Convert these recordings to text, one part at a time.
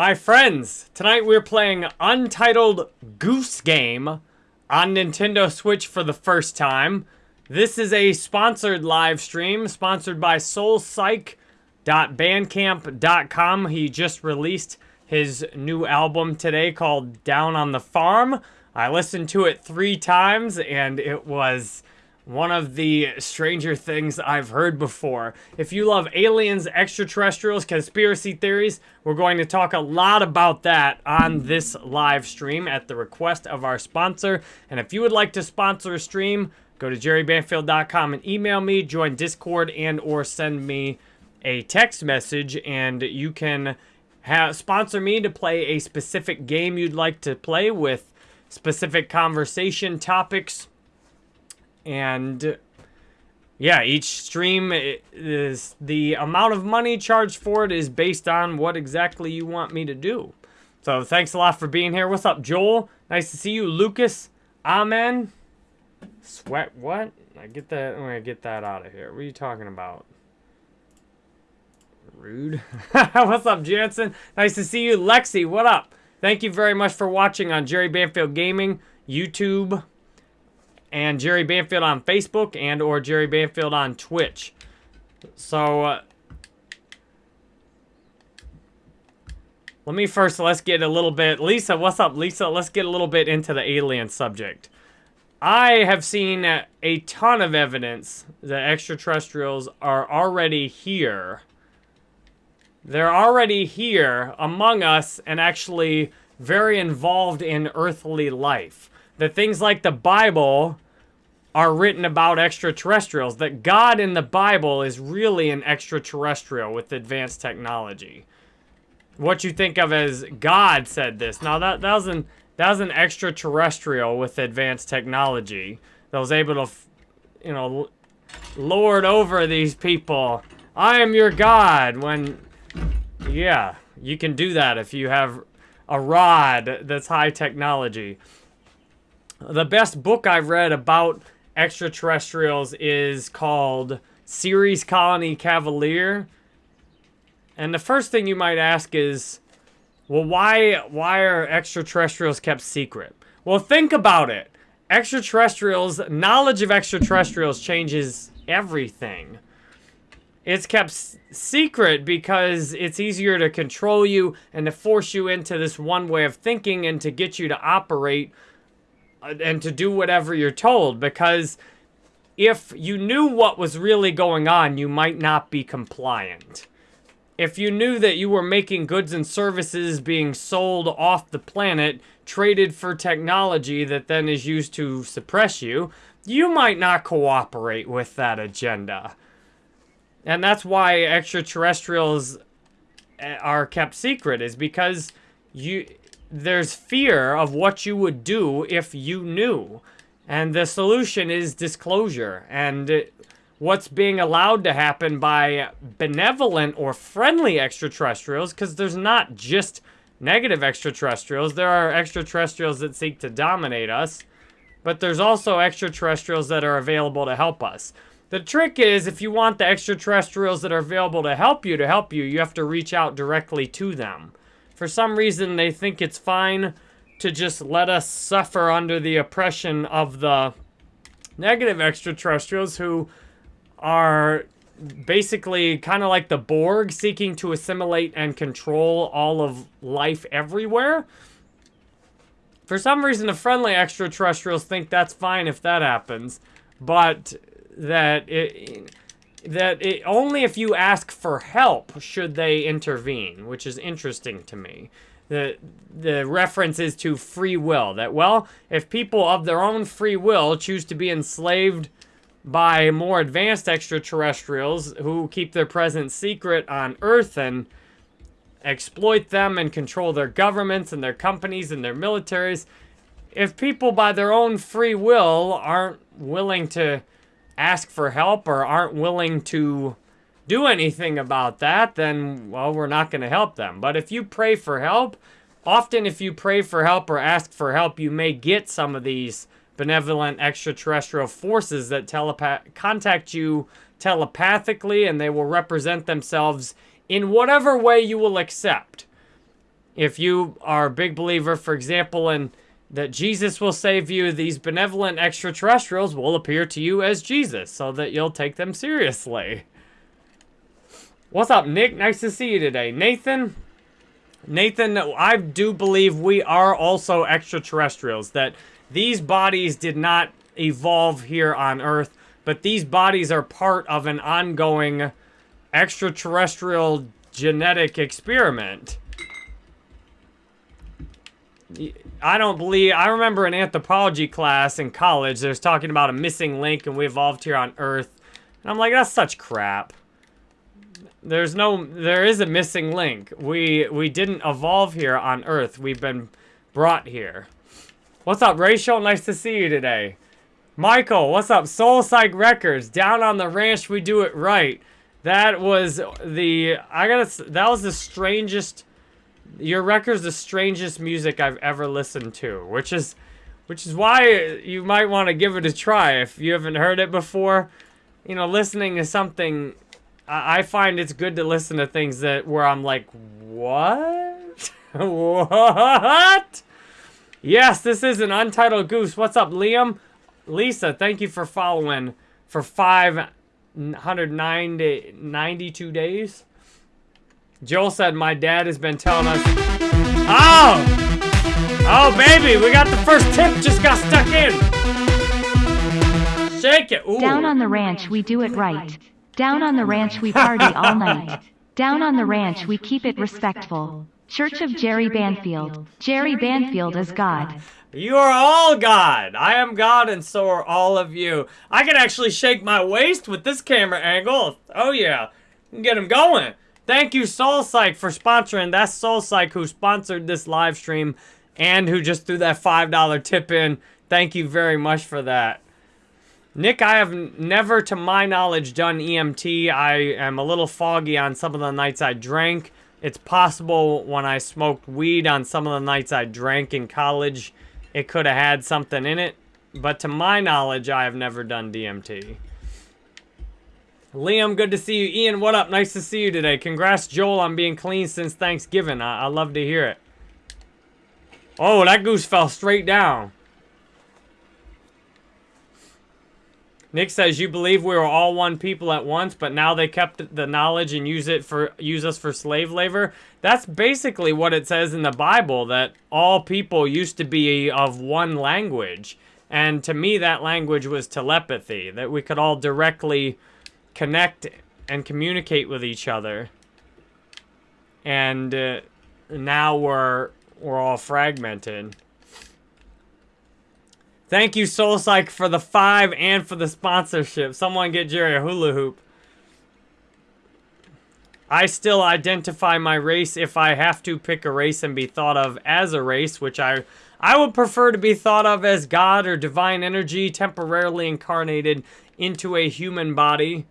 Hi friends, tonight we're playing Untitled Goose Game on Nintendo Switch for the first time. This is a sponsored live stream, sponsored by SoulPsych.bandcamp.com. He just released his new album today called Down on the Farm. I listened to it three times and it was one of the stranger things I've heard before. If you love aliens, extraterrestrials, conspiracy theories, we're going to talk a lot about that on this live stream at the request of our sponsor. And if you would like to sponsor a stream, go to jerrybanfield.com and email me, join Discord, and or send me a text message, and you can have sponsor me to play a specific game you'd like to play with specific conversation topics and yeah, each stream is the amount of money charged for it is based on what exactly you want me to do. So thanks a lot for being here. What's up, Joel? Nice to see you, Lucas. Amen. Sweat what? I get that. I'm gonna get that out of here. What are you talking about? Rude. What's up, Jansen? Nice to see you, Lexi. What up? Thank you very much for watching on Jerry Banfield Gaming, YouTube, and Jerry Banfield on Facebook and or Jerry Banfield on Twitch. So, uh, let me first, let's get a little bit, Lisa, what's up, Lisa? Let's get a little bit into the alien subject. I have seen a ton of evidence that extraterrestrials are already here. They're already here among us and actually very involved in earthly life that things like the Bible are written about extraterrestrials, that God in the Bible is really an extraterrestrial with advanced technology. What you think of as God said this. Now, that, that, was, an, that was an extraterrestrial with advanced technology that was able to, you know, lord over these people. I am your God. When, yeah, you can do that if you have a rod that's high technology. The best book I've read about extraterrestrials is called Ceres Colony Cavalier. And the first thing you might ask is, well, why, why are extraterrestrials kept secret? Well, think about it. Extraterrestrials, knowledge of extraterrestrials changes everything. It's kept secret because it's easier to control you and to force you into this one way of thinking and to get you to operate and to do whatever you're told because if you knew what was really going on, you might not be compliant. If you knew that you were making goods and services being sold off the planet, traded for technology that then is used to suppress you, you might not cooperate with that agenda. And that's why extraterrestrials uh, are kept secret, is because you there's fear of what you would do if you knew. And the solution is disclosure. And what's being allowed to happen by benevolent or friendly extraterrestrials, because there's not just negative extraterrestrials. There are extraterrestrials that seek to dominate us, but there's also extraterrestrials that are available to help us. The trick is, if you want the extraterrestrials that are available to help you to help you, you have to reach out directly to them. For some reason, they think it's fine to just let us suffer under the oppression of the negative extraterrestrials who are basically kind of like the Borg, seeking to assimilate and control all of life everywhere. For some reason, the friendly extraterrestrials think that's fine if that happens, but that it, that it, only if you ask for help should they intervene, which is interesting to me. The, the reference is to free will, that, well, if people of their own free will choose to be enslaved by more advanced extraterrestrials who keep their presence secret on Earth and exploit them and control their governments and their companies and their militaries, if people by their own free will aren't willing to ask for help or aren't willing to do anything about that, then, well, we're not going to help them. But if you pray for help, often if you pray for help or ask for help, you may get some of these benevolent extraterrestrial forces that telepath contact you telepathically and they will represent themselves in whatever way you will accept. If you are a big believer, for example, in that Jesus will save you, these benevolent extraterrestrials will appear to you as Jesus so that you'll take them seriously. What's up, Nick? Nice to see you today. Nathan? Nathan, I do believe we are also extraterrestrials, that these bodies did not evolve here on Earth, but these bodies are part of an ongoing extraterrestrial genetic experiment. I don't believe, I remember an anthropology class in college, there's talking about a missing link and we evolved here on Earth. And I'm like, that's such crap. There's no, there is a missing link. We, we didn't evolve here on Earth. We've been brought here. What's up, Rachel? Nice to see you today. Michael, what's up? Soul Psych Records. Down on the ranch, we do it right. That was the, I gotta, that was the strangest, your record's the strangest music I've ever listened to, which is, which is why you might want to give it a try if you haven't heard it before. You know, listening to something I, find it's good to listen to things that where I'm like, what? what? Yes, this is an Untitled Goose. What's up, Liam? Lisa, thank you for following for 592 days. Joel said, my dad has been telling us... Oh! Oh, baby, we got the first tip just got stuck in. Shake it. Ooh. Down on the ranch, we do it right. Down on the ranch we party all night. Down on the ranch we keep it respectful. Church of Jerry Banfield. Jerry Banfield is God. You are all God. I am God and so are all of you. I can actually shake my waist with this camera angle. Oh yeah. Get him going. Thank you Soul Psych for sponsoring. That's Soul Psych who sponsored this live stream and who just threw that $5 tip in. Thank you very much for that. Nick, I have never, to my knowledge, done DMT. I am a little foggy on some of the nights I drank. It's possible when I smoked weed on some of the nights I drank in college, it could have had something in it. But to my knowledge, I have never done DMT. Liam, good to see you. Ian, what up? Nice to see you today. Congrats, Joel, on being clean since Thanksgiving. I, I love to hear it. Oh, that goose fell straight down. Nick says you believe we were all one people at once, but now they kept the knowledge and use it for use us for slave labor. That's basically what it says in the Bible that all people used to be of one language. And to me that language was telepathy, that we could all directly connect and communicate with each other. And uh, now we're we're all fragmented. Thank you, Soul Psych, for the five and for the sponsorship. Someone get Jerry a hula hoop. I still identify my race if I have to pick a race and be thought of as a race, which I I would prefer to be thought of as God or divine energy temporarily incarnated into a human body.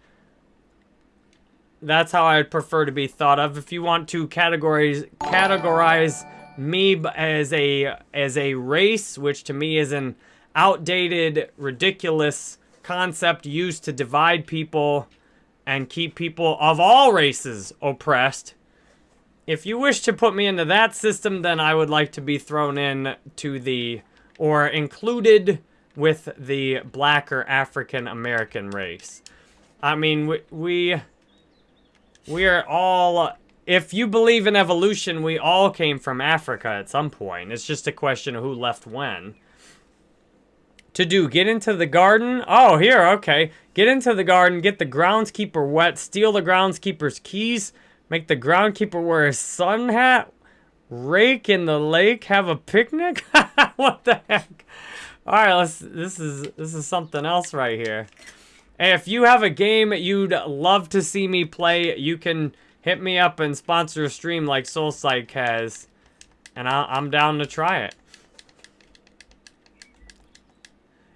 That's how I'd prefer to be thought of. If you want to categorize categorize me as a as a race, which to me is an outdated, ridiculous concept used to divide people and keep people of all races oppressed. If you wish to put me into that system, then I would like to be thrown in to the, or included with the black or African American race. I mean, we, we, we are all, if you believe in evolution, we all came from Africa at some point. It's just a question of who left when to do. Get into the garden. Oh, here, okay. Get into the garden, get the groundskeeper wet, steal the groundskeeper's keys, make the groundskeeper wear a sun hat, rake in the lake, have a picnic? what the heck? All right, let's, this is, this is something else right here. If you have a game you'd love to see me play, you can hit me up and sponsor a stream like Soul Psych has. And I, I'm down to try it.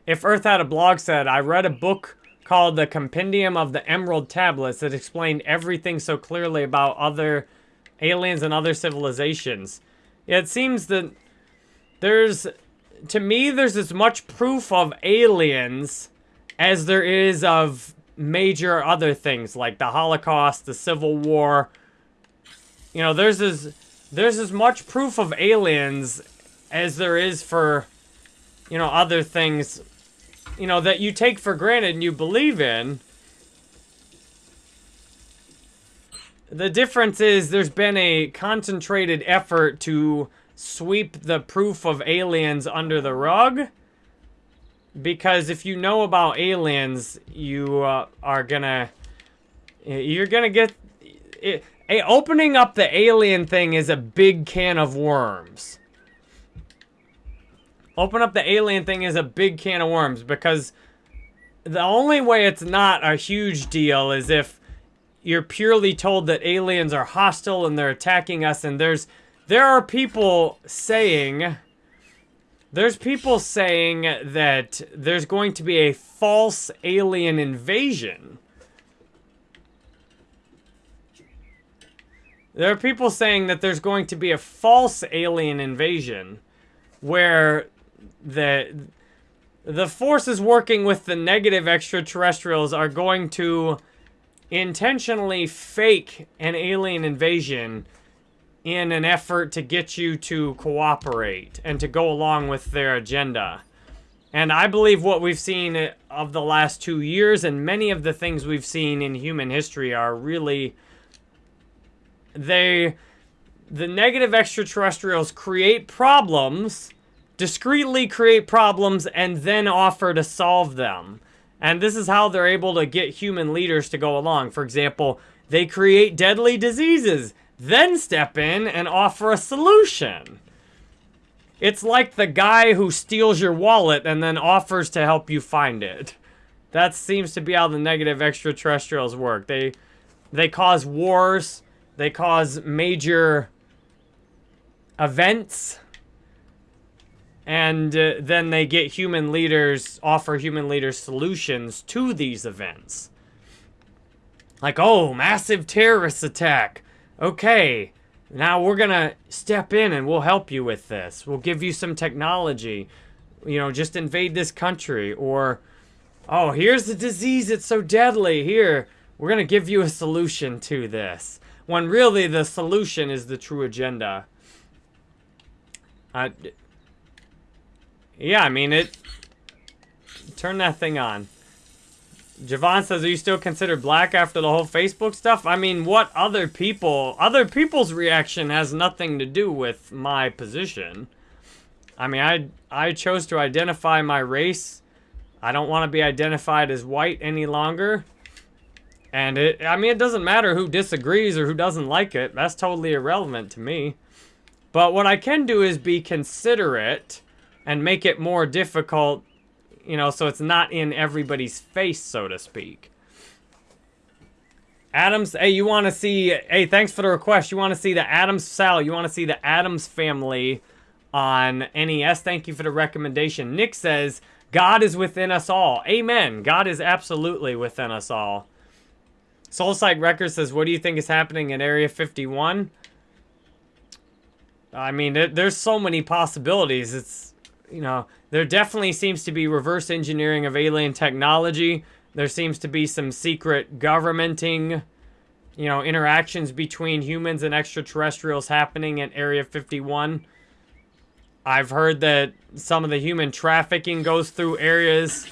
If Earth had a blog said, I read a book called The Compendium of the Emerald Tablets that explained everything so clearly about other aliens and other civilizations. It seems that there's, to me, there's as much proof of aliens as there is of major other things like the Holocaust, the Civil War. You know, there's as there's as much proof of aliens as there is for, you know, other things, you know, that you take for granted and you believe in. The difference is there's been a concentrated effort to sweep the proof of aliens under the rug. Because if you know about aliens, you uh, are gonna... You're gonna get... It, a, opening up the alien thing is a big can of worms. Open up the alien thing is a big can of worms because the only way it's not a huge deal is if you're purely told that aliens are hostile and they're attacking us and there's there are people saying there's people saying that there's going to be a false alien invasion. There are people saying that there's going to be a false alien invasion where the the forces working with the negative extraterrestrials are going to intentionally fake an alien invasion in an effort to get you to cooperate and to go along with their agenda. And I believe what we've seen of the last two years and many of the things we've seen in human history are really... They... The negative extraterrestrials create problems, discreetly create problems, and then offer to solve them. And this is how they're able to get human leaders to go along. For example, they create deadly diseases, then step in and offer a solution. It's like the guy who steals your wallet and then offers to help you find it. That seems to be how the negative extraterrestrials work. They they cause wars, they cause major events and uh, then they get human leaders, offer human leaders solutions to these events. Like, oh, massive terrorist attack. Okay, now we're to step in and we'll help you with this. We'll give you some technology. You know, just invade this country. Or, oh, here's the disease. It's so deadly. Here, we're to give you a solution to this. When really the solution is the true agenda. Uh, yeah, I mean, it... Turn that thing on. Javon says, are you still considered black after the whole Facebook stuff? I mean, what other people... Other people's reaction has nothing to do with my position. I mean, I, I chose to identify my race. I don't want to be identified as white any longer. And it, I mean, it doesn't matter who disagrees or who doesn't like it. That's totally irrelevant to me. But what I can do is be considerate and make it more difficult, you know, so it's not in everybody's face, so to speak. Adams, hey, you want to see, hey, thanks for the request. You want to see the Adams, Sal, you want to see the Addams family on NES. Thank you for the recommendation. Nick says, God is within us all. Amen. God is absolutely within us all. Soul Psych Records says, what do you think is happening in Area 51? I mean, there's so many possibilities. It's you know, there definitely seems to be reverse engineering of alien technology. There seems to be some secret governmenting, you know, interactions between humans and extraterrestrials happening at Area 51. I've heard that some of the human trafficking goes through areas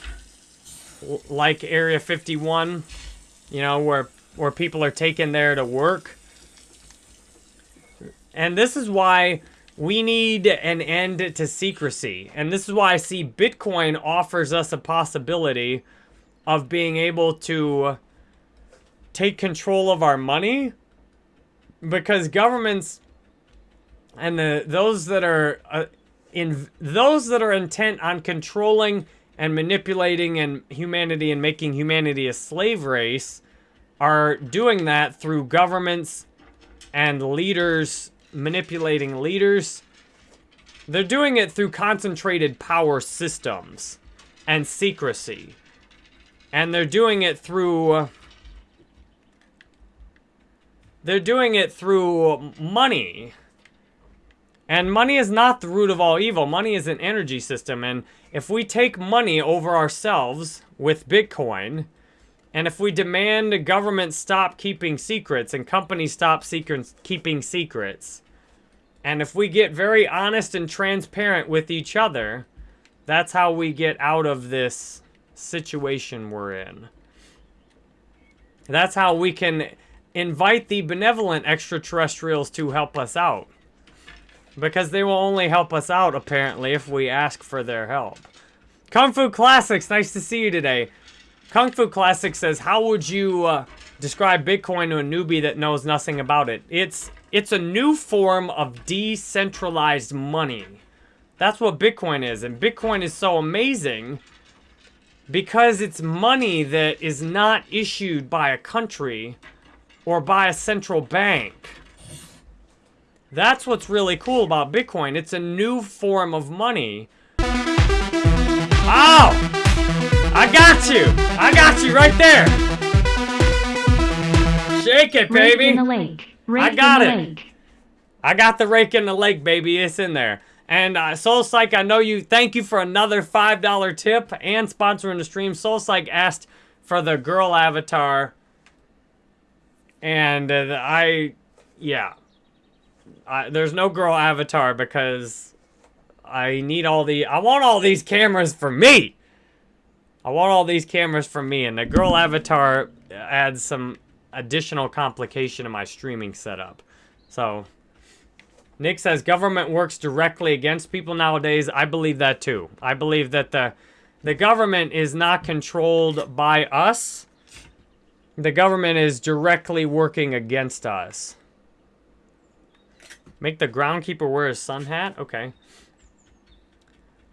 like Area 51, you know, where where people are taken there to work. And this is why we need an end to secrecy. And this is why I see Bitcoin offers us a possibility of being able to take control of our money because governments and the those that are uh, in those that are intent on controlling and manipulating and humanity and making humanity a slave race are doing that through governments and leaders manipulating leaders. They're doing it through concentrated power systems and secrecy. And they're doing it through... They're doing it through money. And money is not the root of all evil. Money is an energy system. And if we take money over ourselves with Bitcoin, and if we demand the government stop keeping secrets and companies stop secrets, keeping secrets, And if we get very honest and transparent with each other, that's how we get out of this situation we're in. That's how we can invite the benevolent extraterrestrials to help us out. Because they will only help us out, apparently, if we ask for their help. Kung Fu Classics, nice to see you today. Kung Fu Classic says, how would you uh, describe Bitcoin to a newbie that knows nothing about it? It's it's a new form of decentralized money. That's what Bitcoin is. And Bitcoin is so amazing because it's money that is not issued by a country or by a central bank. That's what's really cool about Bitcoin. It's a new form of money. Oh! I got you! I got you right there! Shake it, baby! Rake in the lake. Rake I got in the it. lake. I got the rake in the lake, baby. It's in there. And uh, Soul Psych, I know you. Thank you for another $5 tip and sponsoring the stream. Soul Psych asked for the girl avatar. And uh, I, yeah. I, there's no girl avatar because I need all the, I want all these cameras for me. I want all these cameras for me. And the girl avatar adds some additional complication to my streaming setup. So, Nick says government works directly against people nowadays. I believe that too. I believe that the the government is not controlled by us. The government is directly working against us. Make the groundkeeper wear a sun hat? Okay.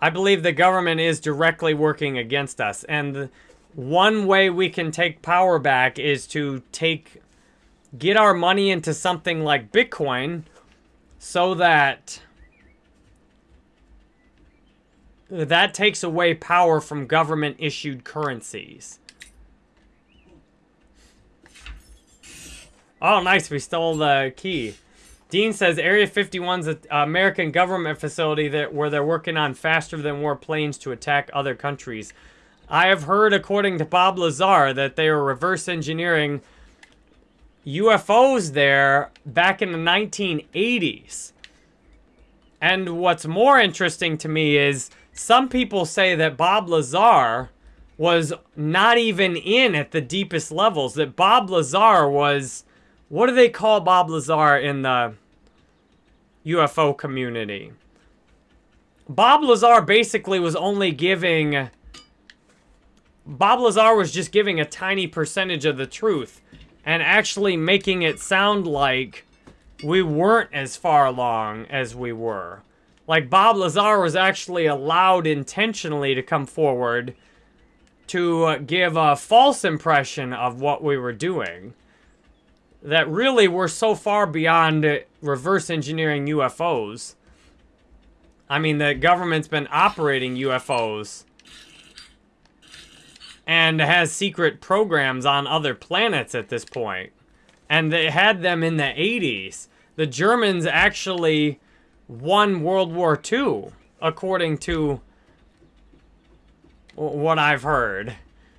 I believe the government is directly working against us. And one way we can take power back is to take get our money into something like Bitcoin so that that takes away power from government issued currencies. Oh, nice. We stole the key. Dean says Area 51's an American government facility that where they're working on faster than war planes to attack other countries. I have heard, according to Bob Lazar, that they were reverse engineering UFOs there back in the 1980s. And what's more interesting to me is some people say that Bob Lazar was not even in at the deepest levels. That Bob Lazar was, what do they call Bob Lazar in the UFO community? Bob Lazar basically was only giving, Bob Lazar was just giving a tiny percentage of the truth and actually making it sound like we weren't as far along as we were. Like Bob Lazar was actually allowed intentionally to come forward to give a false impression of what we were doing. That really we're so far beyond reverse engineering UFOs. I mean, the government's been operating UFOs and has secret programs on other planets at this point. And they had them in the 80s. The Germans actually won World War II, according to what I've heard.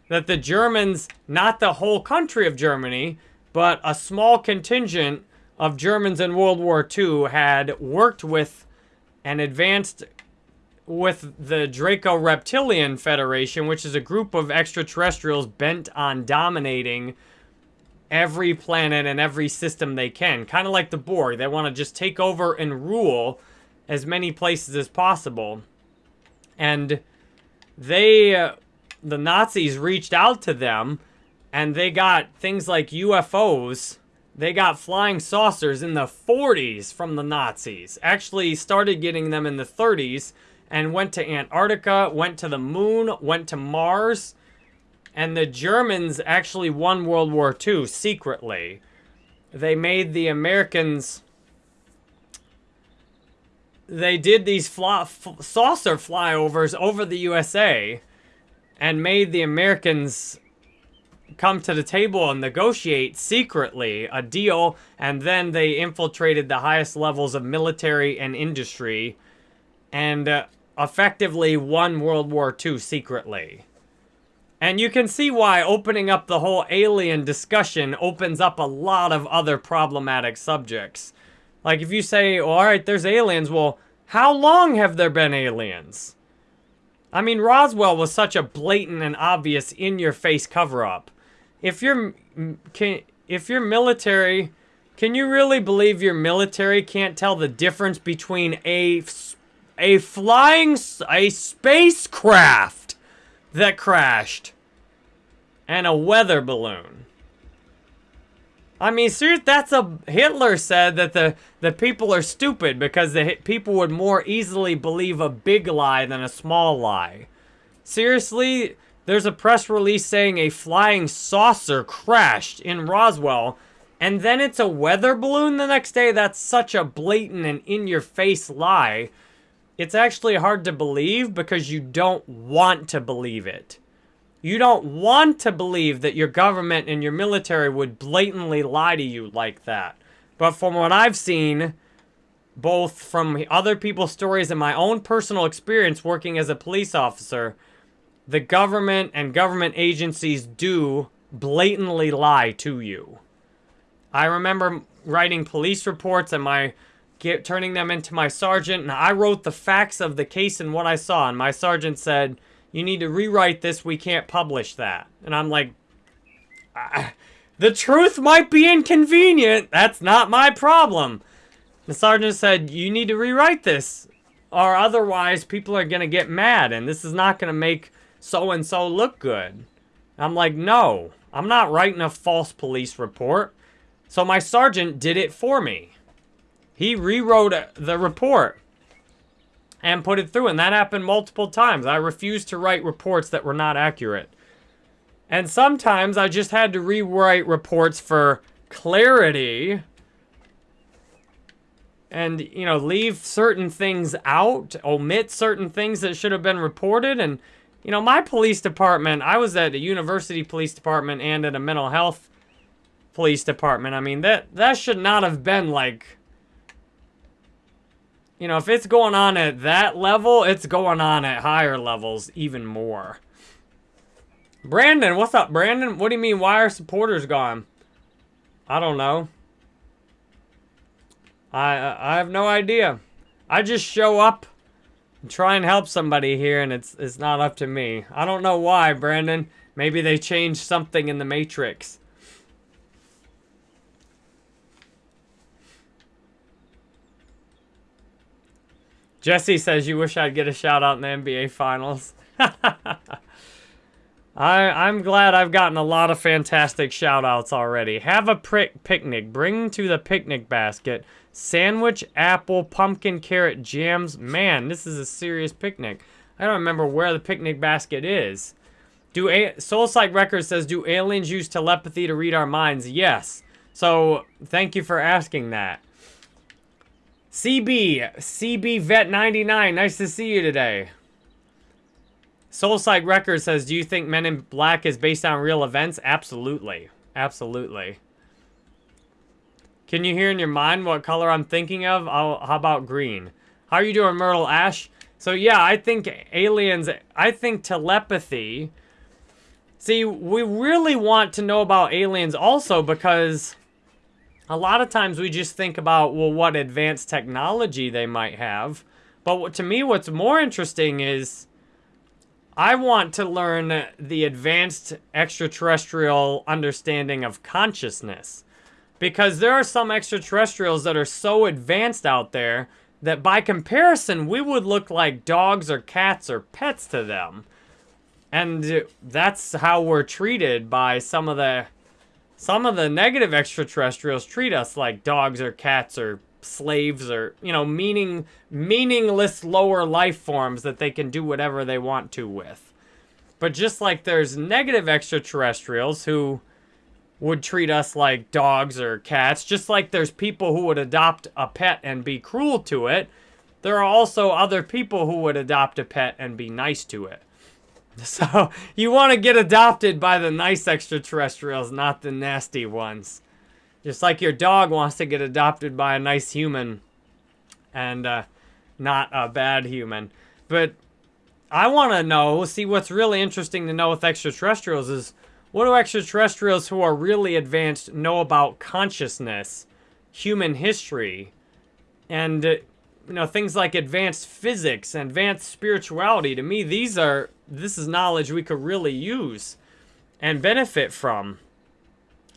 That the Germans, not the whole country of Germany, but a small contingent of Germans in World War II had worked with and advanced with the Draco Reptilian Federation, which is a group of extraterrestrials bent on dominating every planet and every system they can. Kind of like the Borg. They want to just take over and rule as many places as possible. And they, uh, the Nazis reached out to them and they got things like UFOs. They got flying saucers in the 40s from the Nazis. Actually started getting them in the 30s and went to Antarctica, went to the moon, went to Mars. And the Germans actually won World War II secretly. They made the Americans... They did these fly, saucer flyovers over the USA and made the Americans come to the table and negotiate secretly a deal. And then they infiltrated the highest levels of military and industry and uh, effectively won World War II secretly. And you can see why opening up the whole alien discussion opens up a lot of other problematic subjects. Like if you say, well, all right, there's aliens, well, how long have there been aliens? I mean, Roswell was such a blatant and obvious in-your-face cover-up. If you're can if you're military, can you really believe your military can't tell the difference between a a flying a spacecraft that crashed and a weather balloon? I mean, seriously, that's a Hitler said that the the people are stupid because the people would more easily believe a big lie than a small lie. Seriously, there's a press release saying a flying saucer crashed in Roswell, and then it's a weather balloon the next day. That's such a blatant and in-your-face lie. It's actually hard to believe because you don't want to believe it. You don't want to believe that your government and your military would blatantly lie to you like that. But from what I've seen, both from other people's stories and my own personal experience working as a police officer, the government and government agencies do blatantly lie to you. I remember writing police reports and my get, turning them into my sergeant, and I wrote the facts of the case and what I saw, and my sergeant said, you need to rewrite this. We can't publish that. And I'm like, ah, the truth might be inconvenient. That's not my problem. The sergeant said, you need to rewrite this. Or otherwise, people are going to get mad. And this is not going to make so-and-so look good. I'm like, no. I'm not writing a false police report. So my sergeant did it for me. He rewrote the report and put it through. And that happened multiple times. I refused to write reports that were not accurate. And sometimes I just had to rewrite reports for clarity and, you know, leave certain things out, omit certain things that should have been reported. And, you know, my police department, I was at a university police department and at a mental health police department. I mean, that, that should not have been like you know, if it's going on at that level, it's going on at higher levels even more. Brandon, what's up, Brandon? What do you mean, why are supporters gone? I don't know. I I have no idea. I just show up try and help somebody here, and it's it's not up to me. I don't know why, Brandon. Maybe they changed something in the Matrix. Jesse says, you wish I'd get a shout out in the NBA Finals. I, I'm glad I've gotten a lot of fantastic shout outs already. Have a prick picnic. Bring to the picnic basket. Sandwich, apple, pumpkin, carrot, jams. Man, this is a serious picnic. I don't remember where the picnic basket is. Do a Soul Psych Records says, do aliens use telepathy to read our minds? Yes. So, thank you for asking that. CB, CB Vet 99, nice to see you today. Soul Psych Records says, do you think Men in Black is based on real events? Absolutely. Absolutely. Can you hear in your mind what color I'm thinking of? I'll, how about green? How are you doing, Myrtle Ash? So yeah, I think aliens, I think telepathy. See, we really want to know about aliens also because a lot of times we just think about, well, what advanced technology they might have. But to me, what's more interesting is I want to learn the advanced extraterrestrial understanding of consciousness. Because there are some extraterrestrials that are so advanced out there that by comparison, we would look like dogs or cats or pets to them. And that's how we're treated by some of the some of the negative extraterrestrials treat us like dogs or cats or slaves or, you know, meaning meaningless lower life forms that they can do whatever they want to with. But just like there's negative extraterrestrials who would treat us like dogs or cats, just like there's people who would adopt a pet and be cruel to it, there are also other people who would adopt a pet and be nice to it. So, you want to get adopted by the nice extraterrestrials, not the nasty ones. Just like your dog wants to get adopted by a nice human and uh, not a bad human. But I want to know, see what's really interesting to know with extraterrestrials is what do extraterrestrials who are really advanced know about consciousness, human history, and uh, you know things like advanced physics advanced spirituality to me these are this is knowledge we could really use and benefit from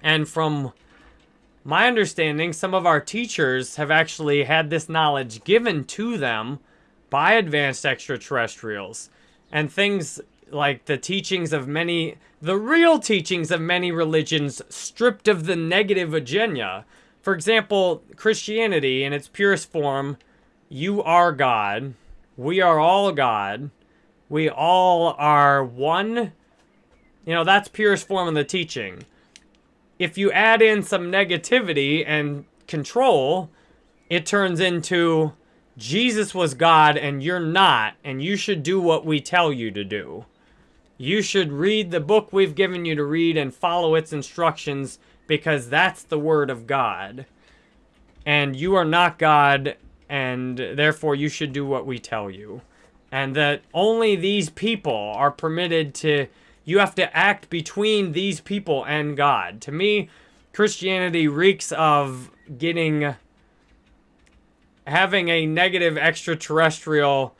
and from my understanding some of our teachers have actually had this knowledge given to them by advanced extraterrestrials and things like the teachings of many the real teachings of many religions stripped of the negative agenda for example christianity in its purest form you are God. We are all God. We all are one. You know, that's purest form of the teaching. If you add in some negativity and control, it turns into Jesus was God and you're not, and you should do what we tell you to do. You should read the book we've given you to read and follow its instructions because that's the word of God. And you are not God and therefore you should do what we tell you. And that only these people are permitted to, you have to act between these people and God. To me, Christianity reeks of getting, having a negative extraterrestrial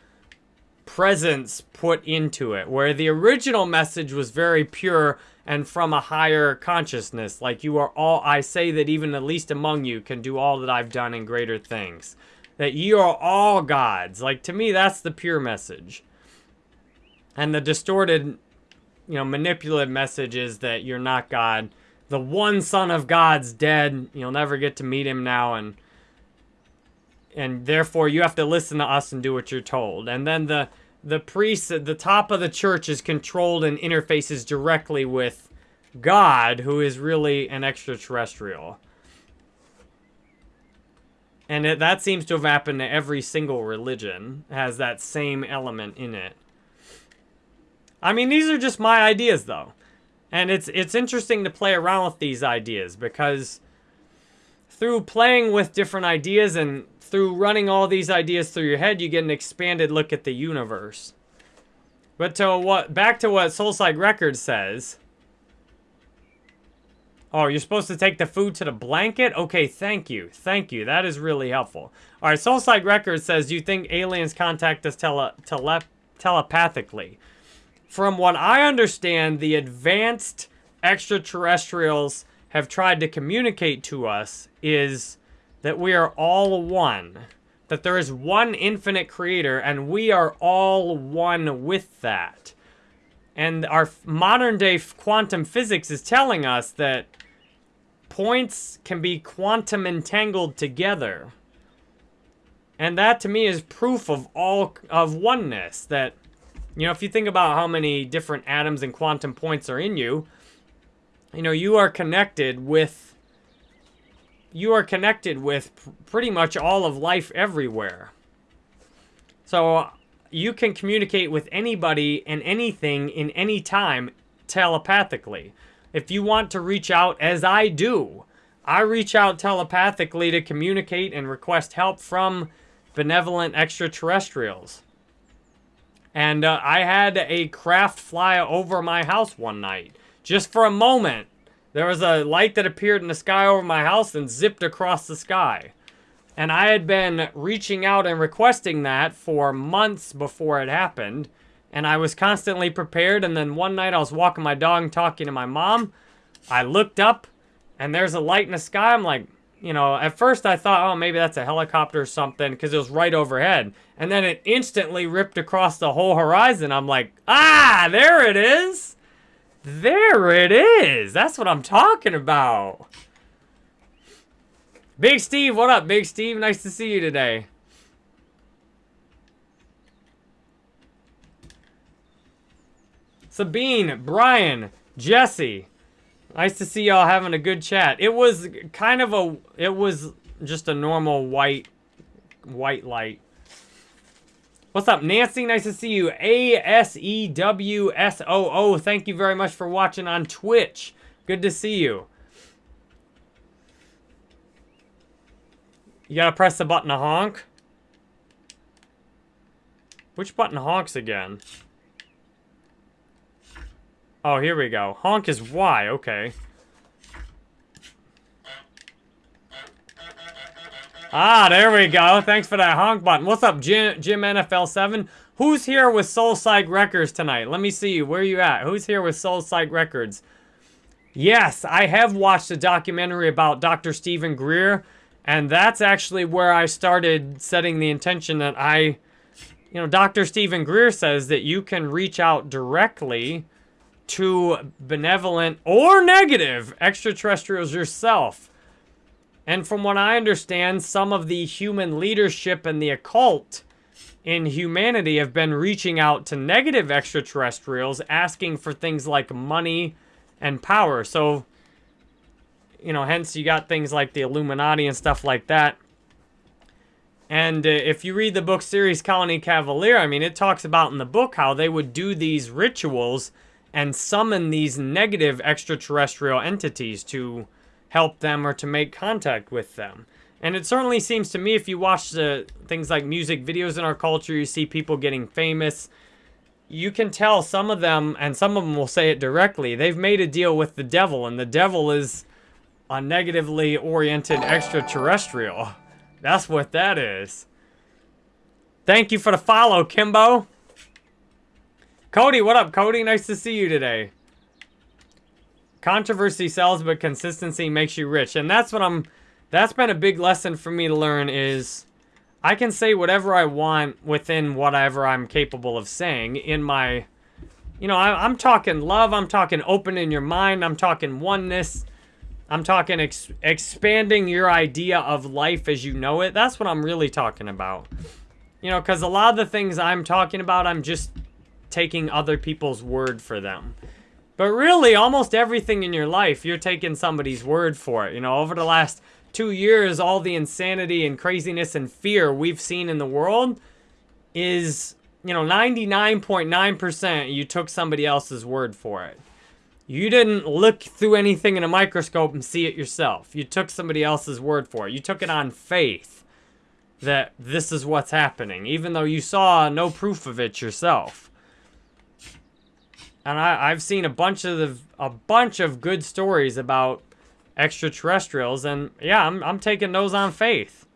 presence put into it, where the original message was very pure and from a higher consciousness. Like you are all, I say that even the least among you can do all that I've done in greater things that you are all gods. Like, to me, that's the pure message. And the distorted, you know, manipulative message is that you're not God. The one son of God's dead. You'll never get to meet him now. And and therefore you have to listen to us and do what you're told. And then the the priest at the top of the church is controlled and interfaces directly with God, who is really an extraterrestrial. And it, that seems to have happened to every single religion, has that same element in it. I mean, these are just my ideas, though. And it's, it's interesting to play around with these ideas, because through playing with different ideas and through running all these ideas through your head, you get an expanded look at the universe. But to what back to what Soul Psych Records says, Oh, you're supposed to take the food to the blanket? Okay, thank you. Thank you. That is really helpful. All right, Soul Psych Records says, you think aliens contact us tele tele telepathically? From what I understand, the advanced extraterrestrials have tried to communicate to us is that we are all one. That there is one infinite creator, and we are all one with that. And our modern day quantum physics is telling us that points can be quantum entangled together. And that to me is proof of all of oneness that you know, if you think about how many different atoms and quantum points are in you, you know, you are connected with you are connected with pretty much all of life everywhere. So you can communicate with anybody and anything in any time telepathically. If you want to reach out as I do, I reach out telepathically to communicate and request help from benevolent extraterrestrials. And uh, I had a craft fly over my house one night. Just for a moment. There was a light that appeared in the sky over my house and zipped across the sky. And I had been reaching out and requesting that for months before it happened. And I was constantly prepared. And then one night I was walking my dog talking to my mom. I looked up and there's a light in the sky. I'm like, you know, at first I thought, oh, maybe that's a helicopter or something because it was right overhead. And then it instantly ripped across the whole horizon. I'm like, ah, there it is. There it is. That's what I'm talking about. Big Steve, what up, Big Steve? Nice to see you today. Sabine, Brian, Jesse. Nice to see y'all having a good chat. It was kind of a, it was just a normal white, white light. What's up, Nancy? Nice to see you. A-S-E-W-S-O-O. Thank you very much for watching on Twitch. Good to see you. You gotta press the button to honk. Which button honks again? Oh, here we go. Honk is Y, okay. Ah, there we go. Thanks for that honk button. What's up, Jim, Jim NFL7? Who's here with Soul Psych Records tonight? Let me see. You. Where you at? Who's here with Soul Psych Records? Yes, I have watched a documentary about Dr. Stephen Greer, and that's actually where I started setting the intention that I, you know, Dr. Stephen Greer says that you can reach out directly to benevolent or negative extraterrestrials yourself. And from what I understand, some of the human leadership and the occult in humanity have been reaching out to negative extraterrestrials, asking for things like money and power. So, you know, hence you got things like the Illuminati and stuff like that. And uh, if you read the book series Colony Cavalier, I mean, it talks about in the book how they would do these rituals and summon these negative extraterrestrial entities to help them or to make contact with them. And it certainly seems to me if you watch the things like music videos in our culture, you see people getting famous, you can tell some of them, and some of them will say it directly, they've made a deal with the devil, and the devil is a negatively oriented extraterrestrial. That's what that is. Thank you for the follow, Kimbo. Cody, what up, Cody? Nice to see you today. Controversy sells, but consistency makes you rich. And that's what I'm... That's been a big lesson for me to learn is... I can say whatever I want within whatever I'm capable of saying in my... You know, I, am talking love. I'm talking open in your mind. I'm talking oneness. I'm talking ex expanding your idea of life as you know it. That's what I'm really talking about. You know, because a lot of the things I'm talking about, I'm just taking other people's word for them. But really, almost everything in your life, you're taking somebody's word for it. You know, over the last two years, all the insanity and craziness and fear we've seen in the world is, you know, 99.9% you took somebody else's word for it. You didn't look through anything in a microscope and see it yourself. You took somebody else's word for it. You took it on faith that this is what's happening, even though you saw no proof of it yourself. And I, I've seen a bunch of the, a bunch of good stories about extraterrestrials, and yeah, I'm, I'm taking those on faith.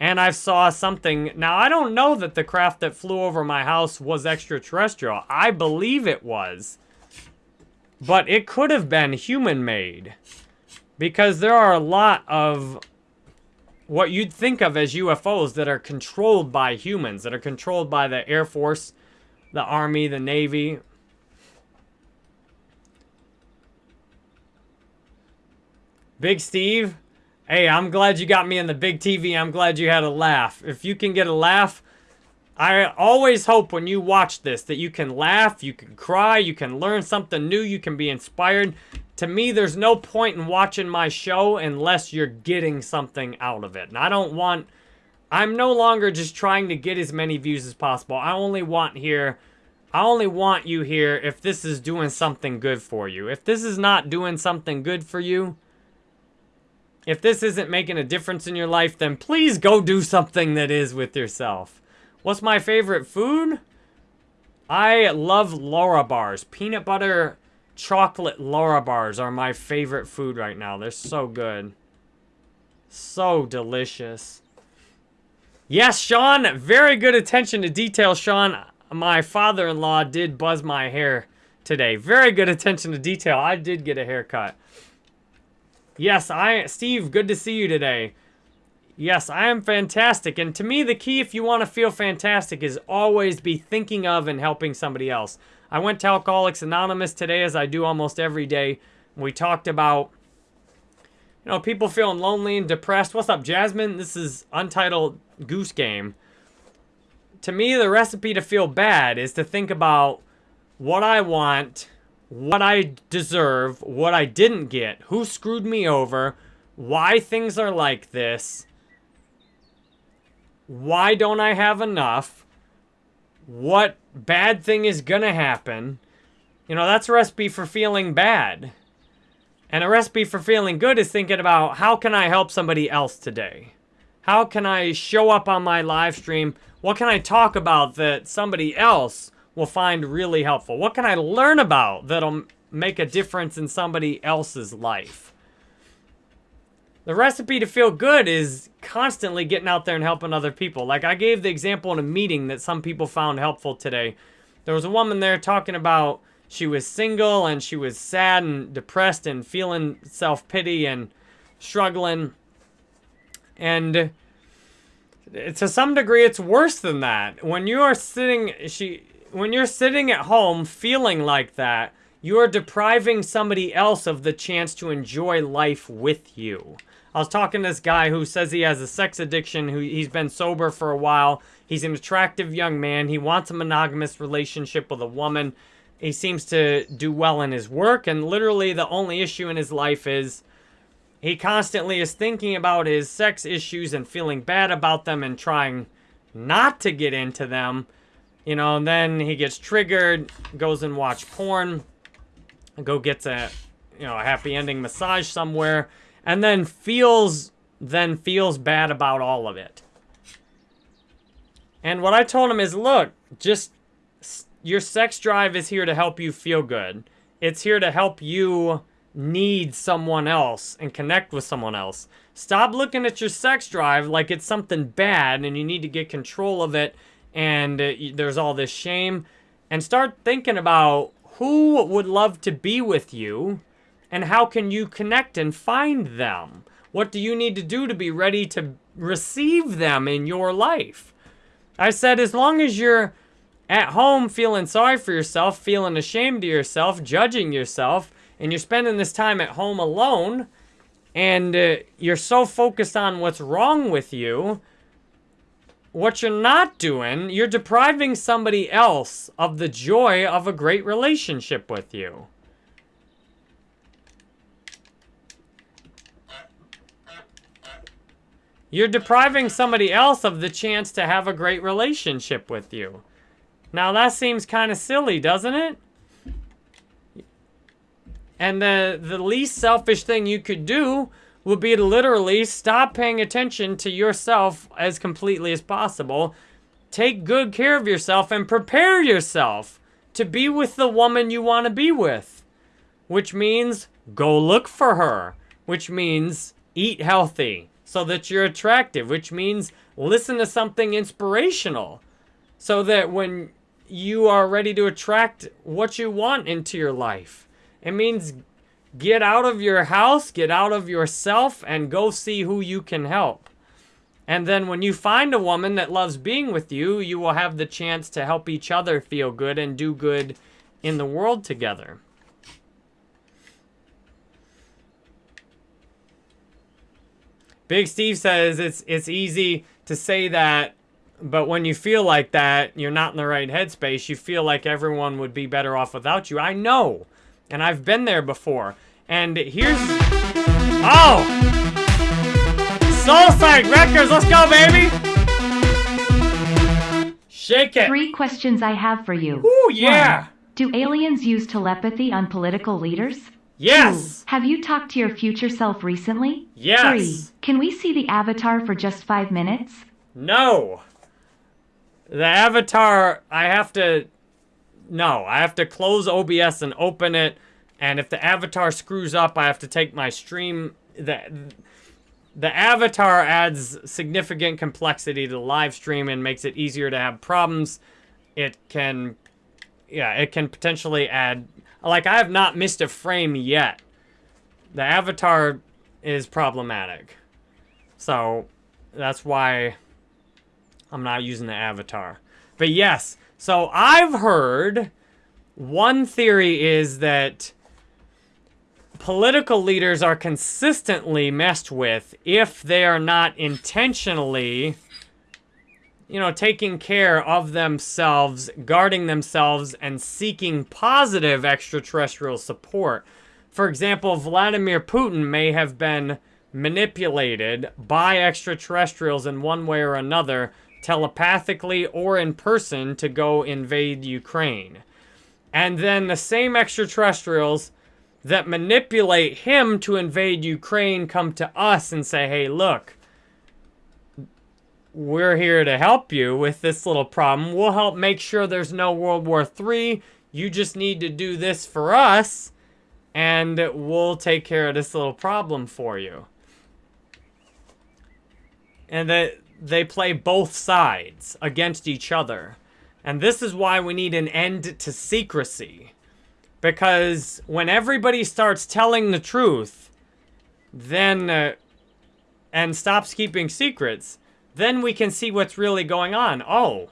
And I saw something. Now, I don't know that the craft that flew over my house was extraterrestrial. I believe it was. But it could have been human-made. Because there are a lot of what you'd think of as UFOs that are controlled by humans, that are controlled by the Air Force, the Army, the Navy, Big Steve, hey, I'm glad you got me in the big TV. I'm glad you had a laugh. If you can get a laugh, I always hope when you watch this that you can laugh, you can cry, you can learn something new, you can be inspired. To me, there's no point in watching my show unless you're getting something out of it. And I don't want, I'm no longer just trying to get as many views as possible. I only want here, I only want you here if this is doing something good for you. If this is not doing something good for you, if this isn't making a difference in your life, then please go do something that is with yourself. What's my favorite food? I love Larabars. Peanut butter chocolate Larabars are my favorite food right now. They're so good. So delicious. Yes, Sean, very good attention to detail, Sean. My father-in-law did buzz my hair today. Very good attention to detail. I did get a haircut. Yes, I, Steve, good to see you today. Yes, I am fantastic. And to me, the key if you want to feel fantastic is always be thinking of and helping somebody else. I went to Alcoholics Anonymous today, as I do almost every day. We talked about, you know, people feeling lonely and depressed. What's up, Jasmine? This is Untitled Goose Game. To me, the recipe to feel bad is to think about what I want what I deserve, what I didn't get, who screwed me over, why things are like this, why don't I have enough, what bad thing is gonna happen. You know, that's a recipe for feeling bad. And a recipe for feeling good is thinking about how can I help somebody else today? How can I show up on my live stream? What can I talk about that somebody else will find really helpful? What can I learn about that'll make a difference in somebody else's life? The recipe to feel good is constantly getting out there and helping other people. Like I gave the example in a meeting that some people found helpful today. There was a woman there talking about she was single and she was sad and depressed and feeling self-pity and struggling. And to some degree it's worse than that. When you are sitting she when you're sitting at home feeling like that, you are depriving somebody else of the chance to enjoy life with you. I was talking to this guy who says he has a sex addiction, who he's been sober for a while. He's an attractive young man. He wants a monogamous relationship with a woman. He seems to do well in his work, and literally the only issue in his life is he constantly is thinking about his sex issues and feeling bad about them and trying not to get into them. You know, and then he gets triggered, goes and watch porn, go gets a, you know, a happy ending massage somewhere, and then feels then feels bad about all of it. And what I told him is, look, just your sex drive is here to help you feel good. It's here to help you need someone else and connect with someone else. Stop looking at your sex drive like it's something bad and you need to get control of it and uh, there's all this shame and start thinking about who would love to be with you and how can you connect and find them? What do you need to do to be ready to receive them in your life? I said, as long as you're at home feeling sorry for yourself, feeling ashamed of yourself, judging yourself, and you're spending this time at home alone, and uh, you're so focused on what's wrong with you, what you're not doing, you're depriving somebody else of the joy of a great relationship with you. You're depriving somebody else of the chance to have a great relationship with you. Now that seems kind of silly, doesn't it? And the, the least selfish thing you could do would be to literally stop paying attention to yourself as completely as possible. Take good care of yourself and prepare yourself to be with the woman you want to be with. Which means go look for her. Which means eat healthy so that you're attractive, which means listen to something inspirational so that when you are ready to attract what you want into your life. It means get out of your house, get out of yourself, and go see who you can help. And then when you find a woman that loves being with you, you will have the chance to help each other feel good and do good in the world together. Big Steve says it's it's easy to say that, but when you feel like that, you're not in the right headspace. You feel like everyone would be better off without you. I know, and I've been there before. And here's oh, Soul Psych Records. Let's go, baby. Shake it. Three questions I have for you. Ooh, yeah. One, do aliens use telepathy on political leaders? Yes. Two, have you talked to your future self recently? Yes. Three, can we see the avatar for just five minutes? No. The avatar, I have to, no, I have to close OBS and open it. And if the avatar screws up, I have to take my stream. The, the avatar adds significant complexity to the live stream and makes it easier to have problems. It can, yeah, it can potentially add like, I have not missed a frame yet. The avatar is problematic. So, that's why I'm not using the avatar. But yes, so I've heard one theory is that political leaders are consistently messed with if they are not intentionally you know, taking care of themselves, guarding themselves, and seeking positive extraterrestrial support. For example, Vladimir Putin may have been manipulated by extraterrestrials in one way or another, telepathically or in person, to go invade Ukraine. And then the same extraterrestrials that manipulate him to invade Ukraine come to us and say, hey, look, we're here to help you with this little problem. We'll help make sure there's no World War III. You just need to do this for us, and we'll take care of this little problem for you. and that they play both sides against each other. And this is why we need an end to secrecy. Because when everybody starts telling the truth, then, uh, and stops keeping secrets, then we can see what's really going on. Oh,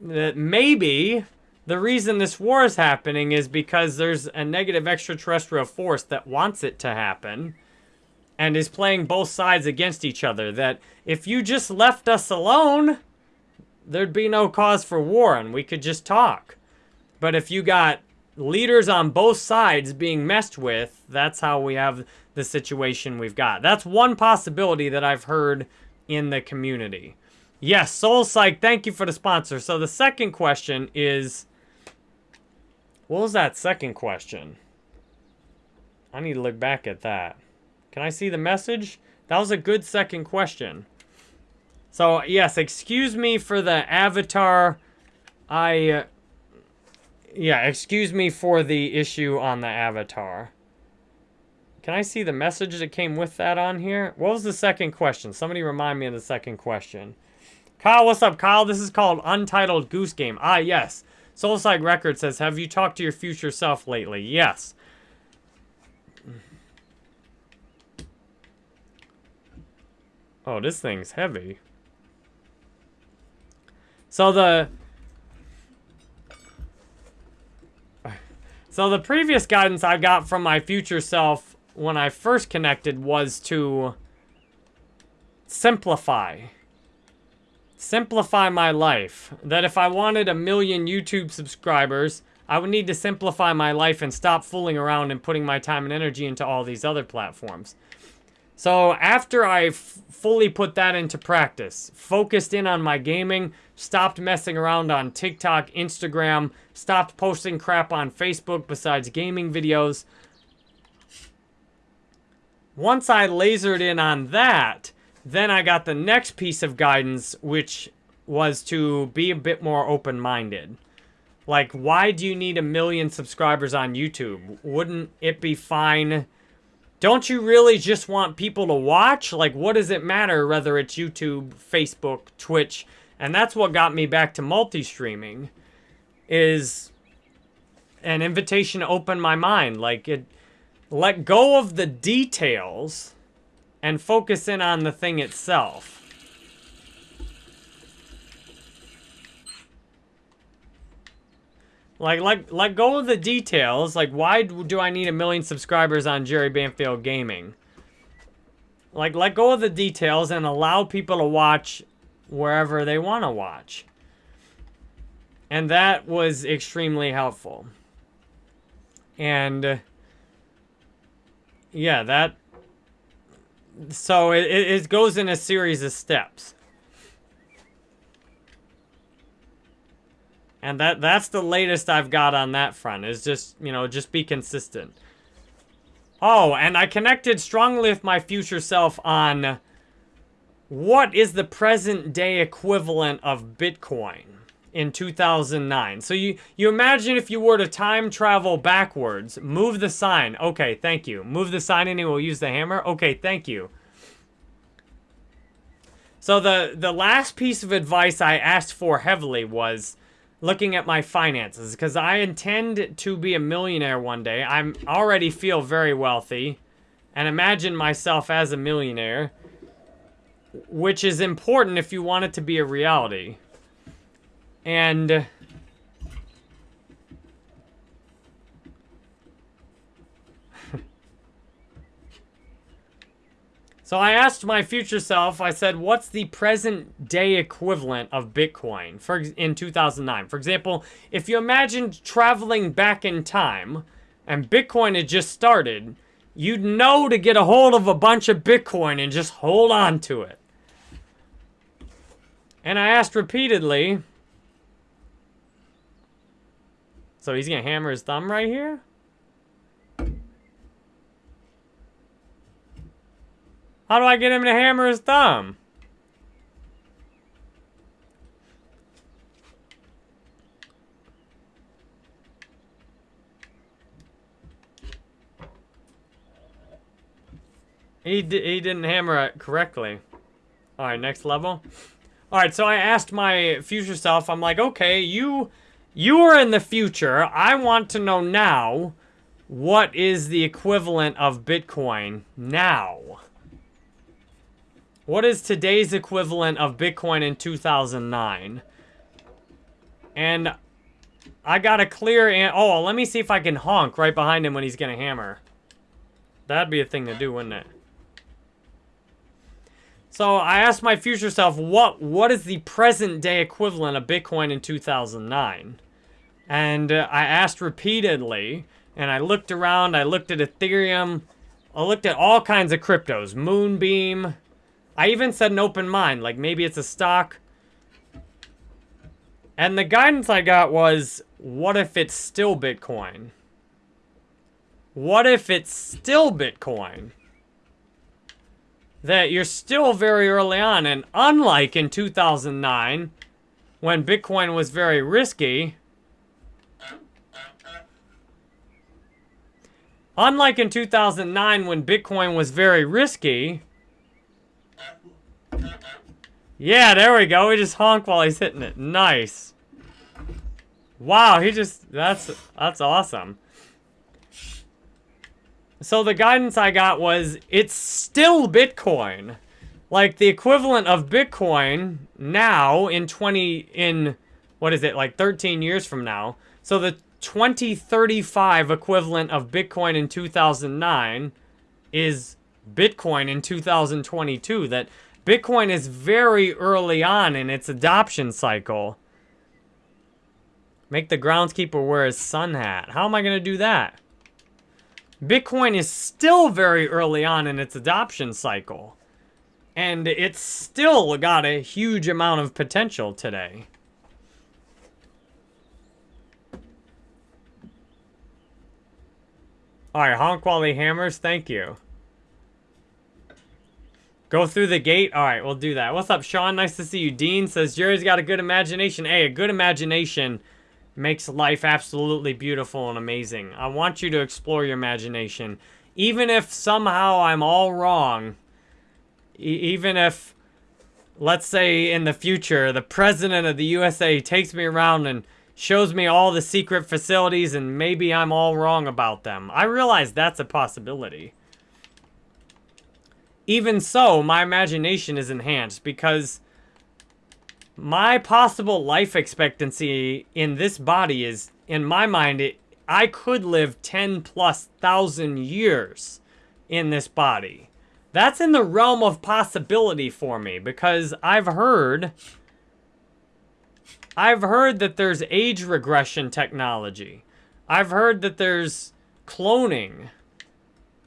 that maybe the reason this war is happening is because there's a negative extraterrestrial force that wants it to happen and is playing both sides against each other. That if you just left us alone, there'd be no cause for war and we could just talk. But if you got leaders on both sides being messed with, that's how we have the situation we've got. That's one possibility that I've heard in the community. Yes, Soul Psych, thank you for the sponsor. So the second question is, what was that second question? I need to look back at that. Can I see the message? That was a good second question. So, yes, excuse me for the avatar. I, uh, yeah, excuse me for the issue on the avatar. Can I see the message that came with that on here? What was the second question? Somebody remind me of the second question. Kyle, what's up, Kyle? This is called Untitled Goose Game. Ah, yes. Soul Psych Record says, have you talked to your future self lately? Yes. Oh, this thing's heavy. So the... So the previous guidance I got from my future self when I first connected was to simplify. Simplify my life. That if I wanted a million YouTube subscribers, I would need to simplify my life and stop fooling around and putting my time and energy into all these other platforms. So after I fully put that into practice, focused in on my gaming, stopped messing around on TikTok, Instagram, stopped posting crap on Facebook besides gaming videos. Once I lasered in on that, then I got the next piece of guidance, which was to be a bit more open-minded. Like, why do you need a million subscribers on YouTube? Wouldn't it be fine don't you really just want people to watch? Like, what does it matter whether it's YouTube, Facebook, Twitch? And that's what got me back to multi-streaming, is an invitation to open my mind. Like, it, let go of the details and focus in on the thing itself. Like, let, let go of the details. Like, why do I need a million subscribers on Jerry Banfield Gaming? Like, let go of the details and allow people to watch wherever they want to watch. And that was extremely helpful. And, yeah, that... So, it, it goes in a series of steps. And that that's the latest I've got on that front, is just, you know, just be consistent. Oh, and I connected strongly with my future self on what is the present day equivalent of Bitcoin in 2009. So you, you imagine if you were to time travel backwards, move the sign. Okay, thank you. Move the sign and it will use the hammer. Okay, thank you. So the, the last piece of advice I asked for heavily was looking at my finances because I intend to be a millionaire one day. I'm already feel very wealthy and imagine myself as a millionaire, which is important if you want it to be a reality. And So I asked my future self, I said, what's the present day equivalent of Bitcoin for in 2009? For example, if you imagined traveling back in time and Bitcoin had just started, you'd know to get a hold of a bunch of Bitcoin and just hold on to it. And I asked repeatedly, so he's going to hammer his thumb right here? How do I get him to hammer his thumb? He, he didn't hammer it correctly. All right, next level. All right, so I asked my future self, I'm like, okay, you, you are in the future. I want to know now, what is the equivalent of Bitcoin now? What is today's equivalent of Bitcoin in 2009? And I got a clear... An oh, let me see if I can honk right behind him when he's going to hammer. That'd be a thing to do, wouldn't it? So I asked my future self, what what is the present day equivalent of Bitcoin in 2009? And uh, I asked repeatedly, and I looked around, I looked at Ethereum, I looked at all kinds of cryptos, Moonbeam. I even said an open mind, like maybe it's a stock. And the guidance I got was, what if it's still Bitcoin? What if it's still Bitcoin? that you're still very early on. And unlike in 2009, when Bitcoin was very risky, unlike in 2009 when Bitcoin was very risky, yeah, there we go. We just honk while he's hitting it. Nice. Wow, he just, that's, that's awesome. So the guidance I got was, it's still Bitcoin. Like, the equivalent of Bitcoin now in 20, in, what is it, like 13 years from now. So the 2035 equivalent of Bitcoin in 2009 is Bitcoin in 2022. That Bitcoin is very early on in its adoption cycle. Make the groundskeeper wear his sun hat. How am I going to do that? Bitcoin is still very early on in its adoption cycle. And it's still got a huge amount of potential today. Alright, honk while he hammers. Thank you. Go through the gate? Alright, we'll do that. What's up, Sean? Nice to see you. Dean says, Jerry's got a good imagination. Hey, a good imagination makes life absolutely beautiful and amazing. I want you to explore your imagination. Even if somehow I'm all wrong, e even if, let's say in the future, the president of the USA takes me around and shows me all the secret facilities and maybe I'm all wrong about them. I realize that's a possibility. Even so, my imagination is enhanced because my possible life expectancy in this body is, in my mind, it, I could live 10 plus thousand years in this body. That's in the realm of possibility for me because I've heard I've heard that there's age regression technology. I've heard that there's cloning.